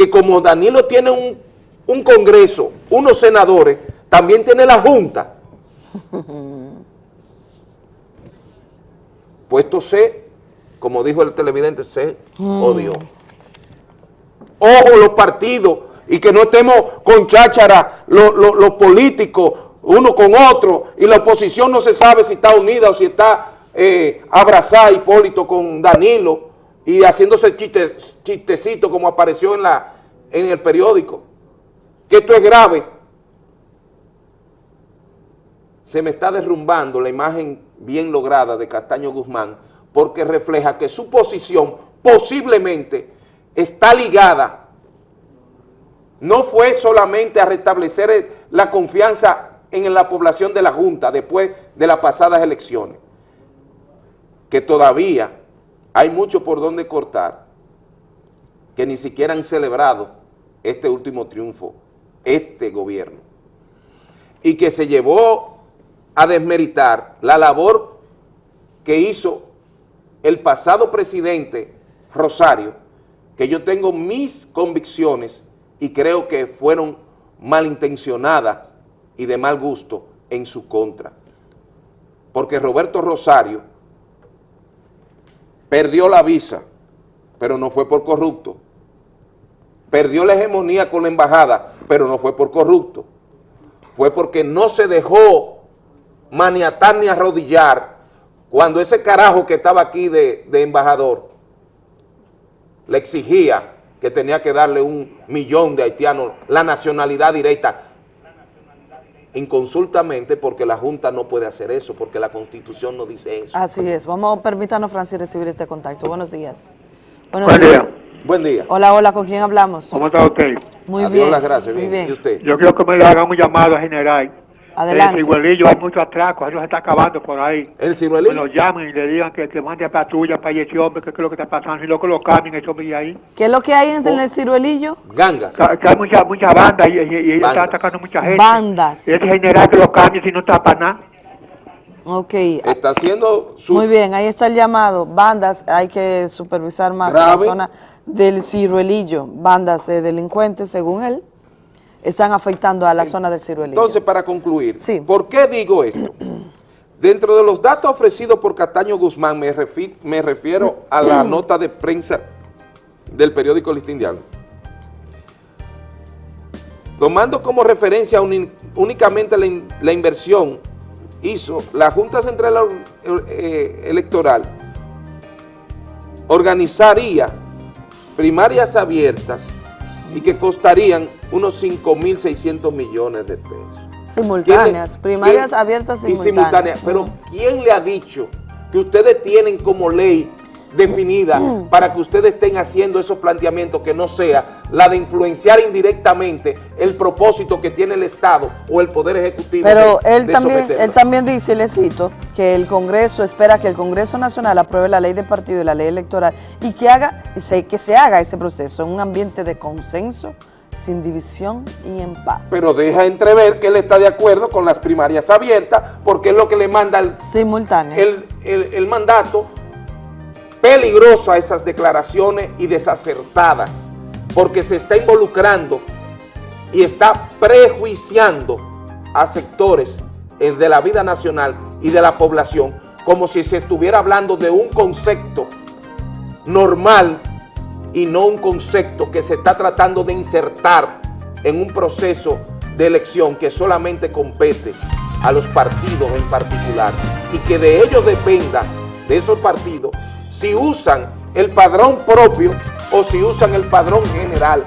que como Danilo tiene un, un congreso, unos senadores, también tiene la Junta. Puesto C, como dijo el televidente, se odió. Ojo los partidos y que no estemos con cháchara los, los políticos uno con otro y la oposición no se sabe si está unida o si está eh, abrazada Hipólito con Danilo y haciéndose chiste, chistecito como apareció en, la, en el periódico. Que esto es grave. Se me está derrumbando la imagen bien lograda de Castaño Guzmán porque refleja que su posición posiblemente está ligada no fue solamente a restablecer la confianza en la población de la Junta después de las pasadas elecciones, que todavía hay mucho por donde cortar, que ni siquiera han celebrado este último triunfo, este gobierno, y que se llevó a desmeritar la labor que hizo el pasado presidente Rosario, que yo tengo mis convicciones y creo que fueron malintencionadas y de mal gusto en su contra. Porque Roberto Rosario perdió la visa, pero no fue por corrupto. Perdió la hegemonía con la embajada, pero no fue por corrupto. Fue porque no se dejó maniatar ni arrodillar cuando ese carajo que estaba aquí de, de embajador le exigía que tenía que darle un millón de haitianos la nacionalidad directa inconsultamente porque la Junta no puede hacer eso, porque la Constitución no dice eso. Así es. Vamos, permítanos, Francis, recibir este contacto. Buenos días. Buenos Buen días. día. Buen día. Hola, hola, ¿con quién hablamos? ¿Cómo está usted? Muy Adiós, bien. las gracias, muy bien. bien. ¿Y usted? Yo quiero que me le hagan un llamado a general. Adelante. El ciruelillo, hay muchos atracos, eso se está acabando por ahí. ¿El ciruelillo? Que lo llamen y le digan que, que mande patrulla para ese hombre, que es lo que está pasando, y luego lo cambien ese hombre ahí. ¿Qué es lo que hay en el ciruelillo? Gangas. Que, que hay muchas mucha bandas y, y, y ellos están atacando a mucha gente. Bandas. Y ese general que lo cambie si no está para nada. Ok. Está haciendo su... Muy bien, ahí está el llamado. Bandas, hay que supervisar más la zona del ciruelillo. Bandas de delincuentes, según él, están afectando a la zona del ciruelillo. Entonces, para concluir, ¿por qué digo esto? Dentro de los datos ofrecidos por Castaño Guzmán, me, refi- me refiero a la nota de prensa del periódico Listín Diario. Tomando como referencia únicamente la, in- la inversión, hizo la Junta Central eh, Electoral, organizaría primarias abiertas y que costarían unos 5.600 millones de pesos. Simultáneas, ¿Quién- primarias quién- abiertas y simultáneas. simultáneas. Pero ¿quién le ha dicho que ustedes tienen como ley definida para que ustedes estén haciendo esos planteamientos que no sea la de influenciar indirectamente el propósito que tiene el Estado o el Poder Ejecutivo Pero de- él de también, él también dice, y le cito, que el Congreso espera que el Congreso Nacional apruebe la ley de partido y la ley electoral y que haga, que se haga ese proceso en un ambiente de consenso, sin división y en paz. Pero deja entrever que él está de acuerdo con las primarias abiertas porque es lo que le manda el, el, el- el mandato peligroso a esas declaraciones y desacertadas porque se está involucrando y está prejuiciando a sectores de la vida nacional y de la población como si se estuviera hablando de un concepto normal y no un concepto que se está tratando de insertar en un proceso de elección que solamente compete a los partidos en particular y que de ellos dependa, de esos partidos, si usan el padrón propio o si usan el padrón general.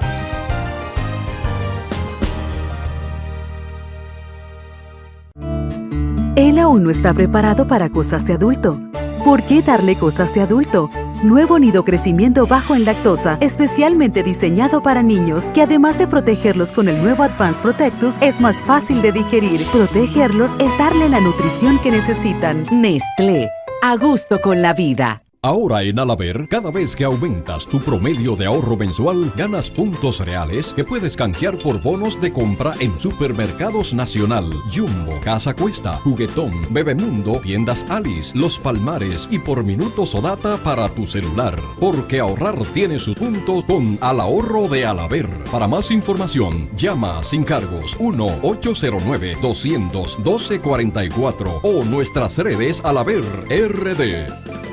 Él aún no está preparado para cosas de adulto. ¿Por qué darle cosas de adulto? Nuevo nido crecimiento bajo en lactosa, especialmente diseñado para niños, que además de protegerlos con el nuevo Advanced Protectus, es más fácil de digerir. Protegerlos es darle la nutrición que necesitan. Nestlé, a gusto con la vida. Ahora en Alaber, cada vez que aumentas tu promedio de ahorro mensual, ganas puntos reales que puedes canjear por bonos de compra en Supermercados Nacional, Jumbo, Casa Cuesta, Juguetón, Bebemundo, Tiendas Alice, Los Palmares y por minutos o data para tu celular. Porque ahorrar tiene su punto con Al Ahorro de Alaber. Para más información, llama sin cargos 1-809-200-1244 o nuestras redes Alaber RD.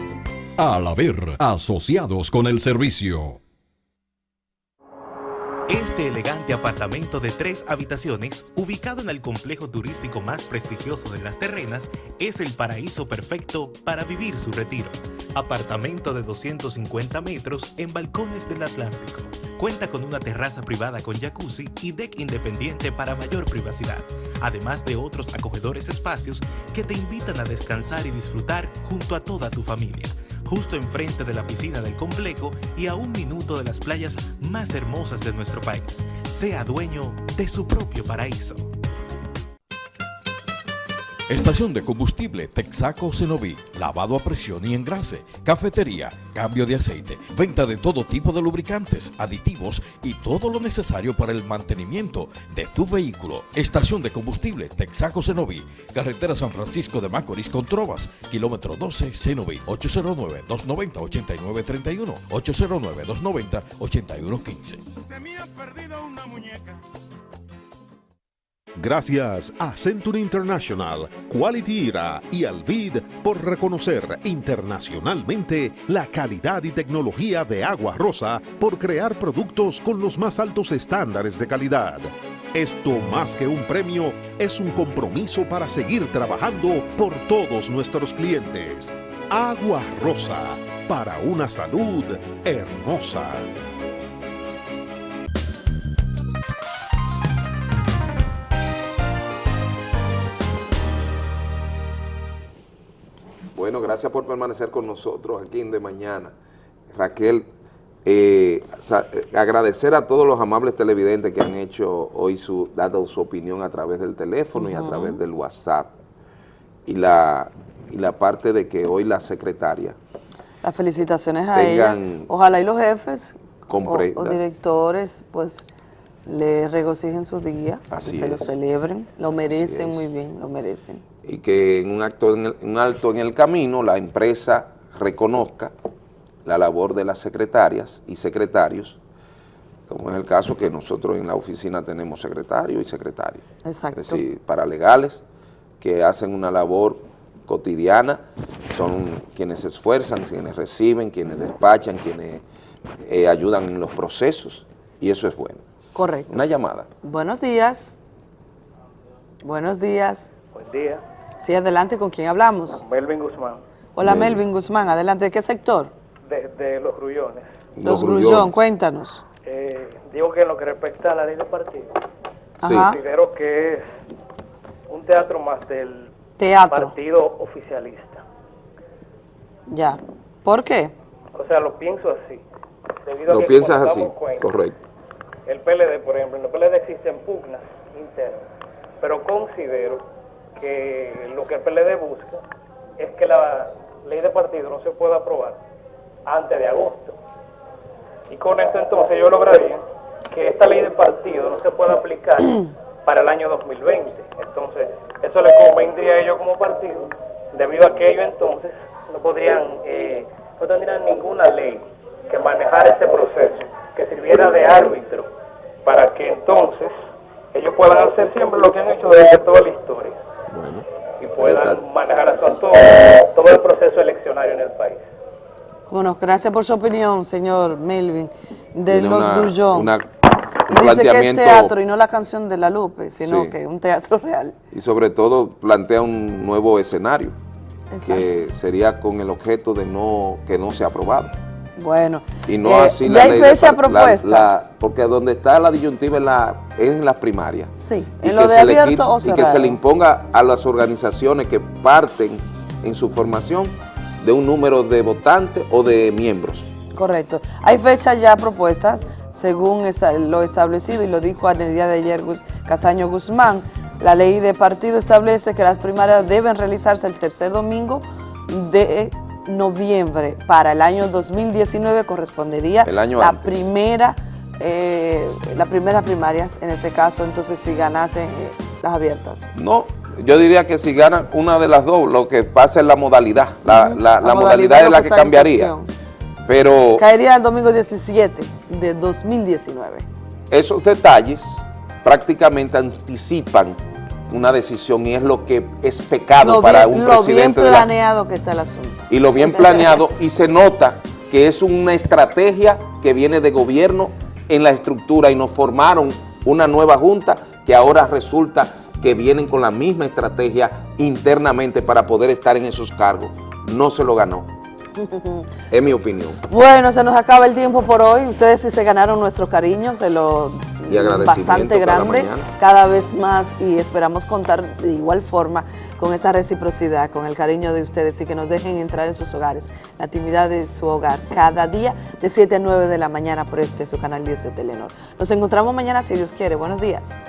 Al haber asociados con el servicio. Este elegante apartamento de tres habitaciones, ubicado en el complejo turístico más prestigioso de Las Terrenas, es el paraíso perfecto para vivir su retiro. Apartamento de 250 metros en balcones del Atlántico. Cuenta con una terraza privada con jacuzzi y deck independiente para mayor privacidad, además de otros acogedores espacios que te invitan a descansar y disfrutar junto a toda tu familia justo enfrente de la piscina del complejo y a un minuto de las playas más hermosas de nuestro país. Sea dueño de su propio paraíso. Estación de combustible Texaco Cenoví, lavado a presión y engrase, cafetería, cambio de aceite, venta de todo tipo de lubricantes, aditivos y todo lo necesario para el mantenimiento de tu vehículo. Estación de combustible Texaco Cenoví, carretera San Francisco de Macorís con Trovas, kilómetro 12 Cenoví, 809-290-8931, 809-290-8115. Se me perdido una muñeca. Gracias a Century International, Quality Era y Alvid por reconocer internacionalmente la calidad y tecnología de Agua Rosa por crear productos con los más altos estándares de calidad. Esto más que un premio es un compromiso para seguir trabajando por todos nuestros clientes. Agua Rosa, para una salud hermosa. Bueno, gracias por permanecer con nosotros aquí en De Mañana. Raquel, eh, eh, agradecer a todos los amables televidentes que han hecho hoy su, dado su opinión a través del teléfono y a través del WhatsApp. Y la, y la parte de que hoy la secretaria Las felicitaciones a ella. Ojalá y los jefes o, directores pues le regocijen su día, Así que se lo celebren, lo merecen muy bien, lo merecen. Y que en un, acto en el- un alto en el camino la empresa reconozca la labor de las secretarias y secretarios, como es el caso que nosotros en la oficina tenemos secretarios y secretarias. Exacto. Es decir, paralegales que hacen una labor cotidiana, son quienes se esfuerzan, quienes reciben, quienes despachan, quienes eh, ayudan en los procesos, y eso es bueno. Correcto. Una llamada. Buenos días. Buenos días. Buen día. Sí, adelante, ¿con quién hablamos? Melvin Guzmán, Hola Melvin Guzmán, adelante, ¿de qué sector? de, de Los Grullones. Los, Grullón, cuéntanos. Eh, digo que en lo que respecta a la ley de partido, Ajá. considero que es un teatro más del Teatro. partido oficialista. Ya. ¿Por qué? O sea, lo pienso así. Debido a Lo que piensas así, cuenta, correcto. El PLD, por ejemplo, en el PLD existen pugnas internas, pero considero que lo que el PLD busca es que la ley de partido no se pueda aprobar antes de agosto. Y con esto entonces yo lograría que esta ley de partido no se pueda aplicar para el año 2020. Entonces, eso le convendría a ellos como partido, debido a que ellos entonces no podrían, eh, no tendrían ninguna ley que manejara ese proceso, que sirviera de árbitro, para que entonces ellos puedan hacer siempre lo que han hecho desde toda la historia y puedan manejar a su antojo todo el proceso eleccionario en el país. Bueno, gracias por su opinión, señor Melvin, de Tiene Los Grullón. dice que es planteamiento- teatro y no la canción de la Lupe, sino Sí. que un teatro real. y sobre todo plantea un nuevo escenario que sería con el objeto de no que no sea aprobado Bueno, y no eh, así ya la hay ley fecha propuesta. la- porque donde está la disyuntiva es, la, es en las primarias Sí, y en lo de abierto o y que cerrado. se le imponga a las organizaciones que parten en su formación de un número de votantes o de miembros Correcto. Hay fechas ya propuestas, según esta- lo establecido, y lo dijo en el día de ayer Gus- Castaño Guzmán. La ley de partido establece que las primarias deben realizarse el tercer domingo de noviembre para el año 2019 correspondería El año la antes. primera eh, la primera primarias, en este caso, entonces si ganasen eh, las abiertas. No, yo diría que si ganan una de las dos, lo que pasa es la modalidad. La, Ujú. la- La la modalidad es la que cambiaría. Pero Caería el domingo 17 de 2019. esos detalles prácticamente anticipan una decisión y es lo que es pecado Lo para bien, un lo bien presidente de la, planeado que está el asunto. y lo bien planeado y se nota que es una estrategia que viene de gobierno en la estructura y nos formaron una nueva junta que ahora resulta que vienen con la misma estrategia internamente para poder estar en esos cargos. No se lo ganó, es mi opinión. Bueno, se nos acaba el tiempo por hoy. Ustedes sí se ganaron nuestro cariño, se lo Y bastante grande, cada vez más y esperamos contar de igual forma con esa reciprocidad, con el cariño de ustedes y que nos dejen entrar en sus hogares, la intimidad de su hogar, cada día de 7 a 9 de la mañana por este su canal 10 de Telenor. Nos encontramos mañana si Dios quiere. Buenos días.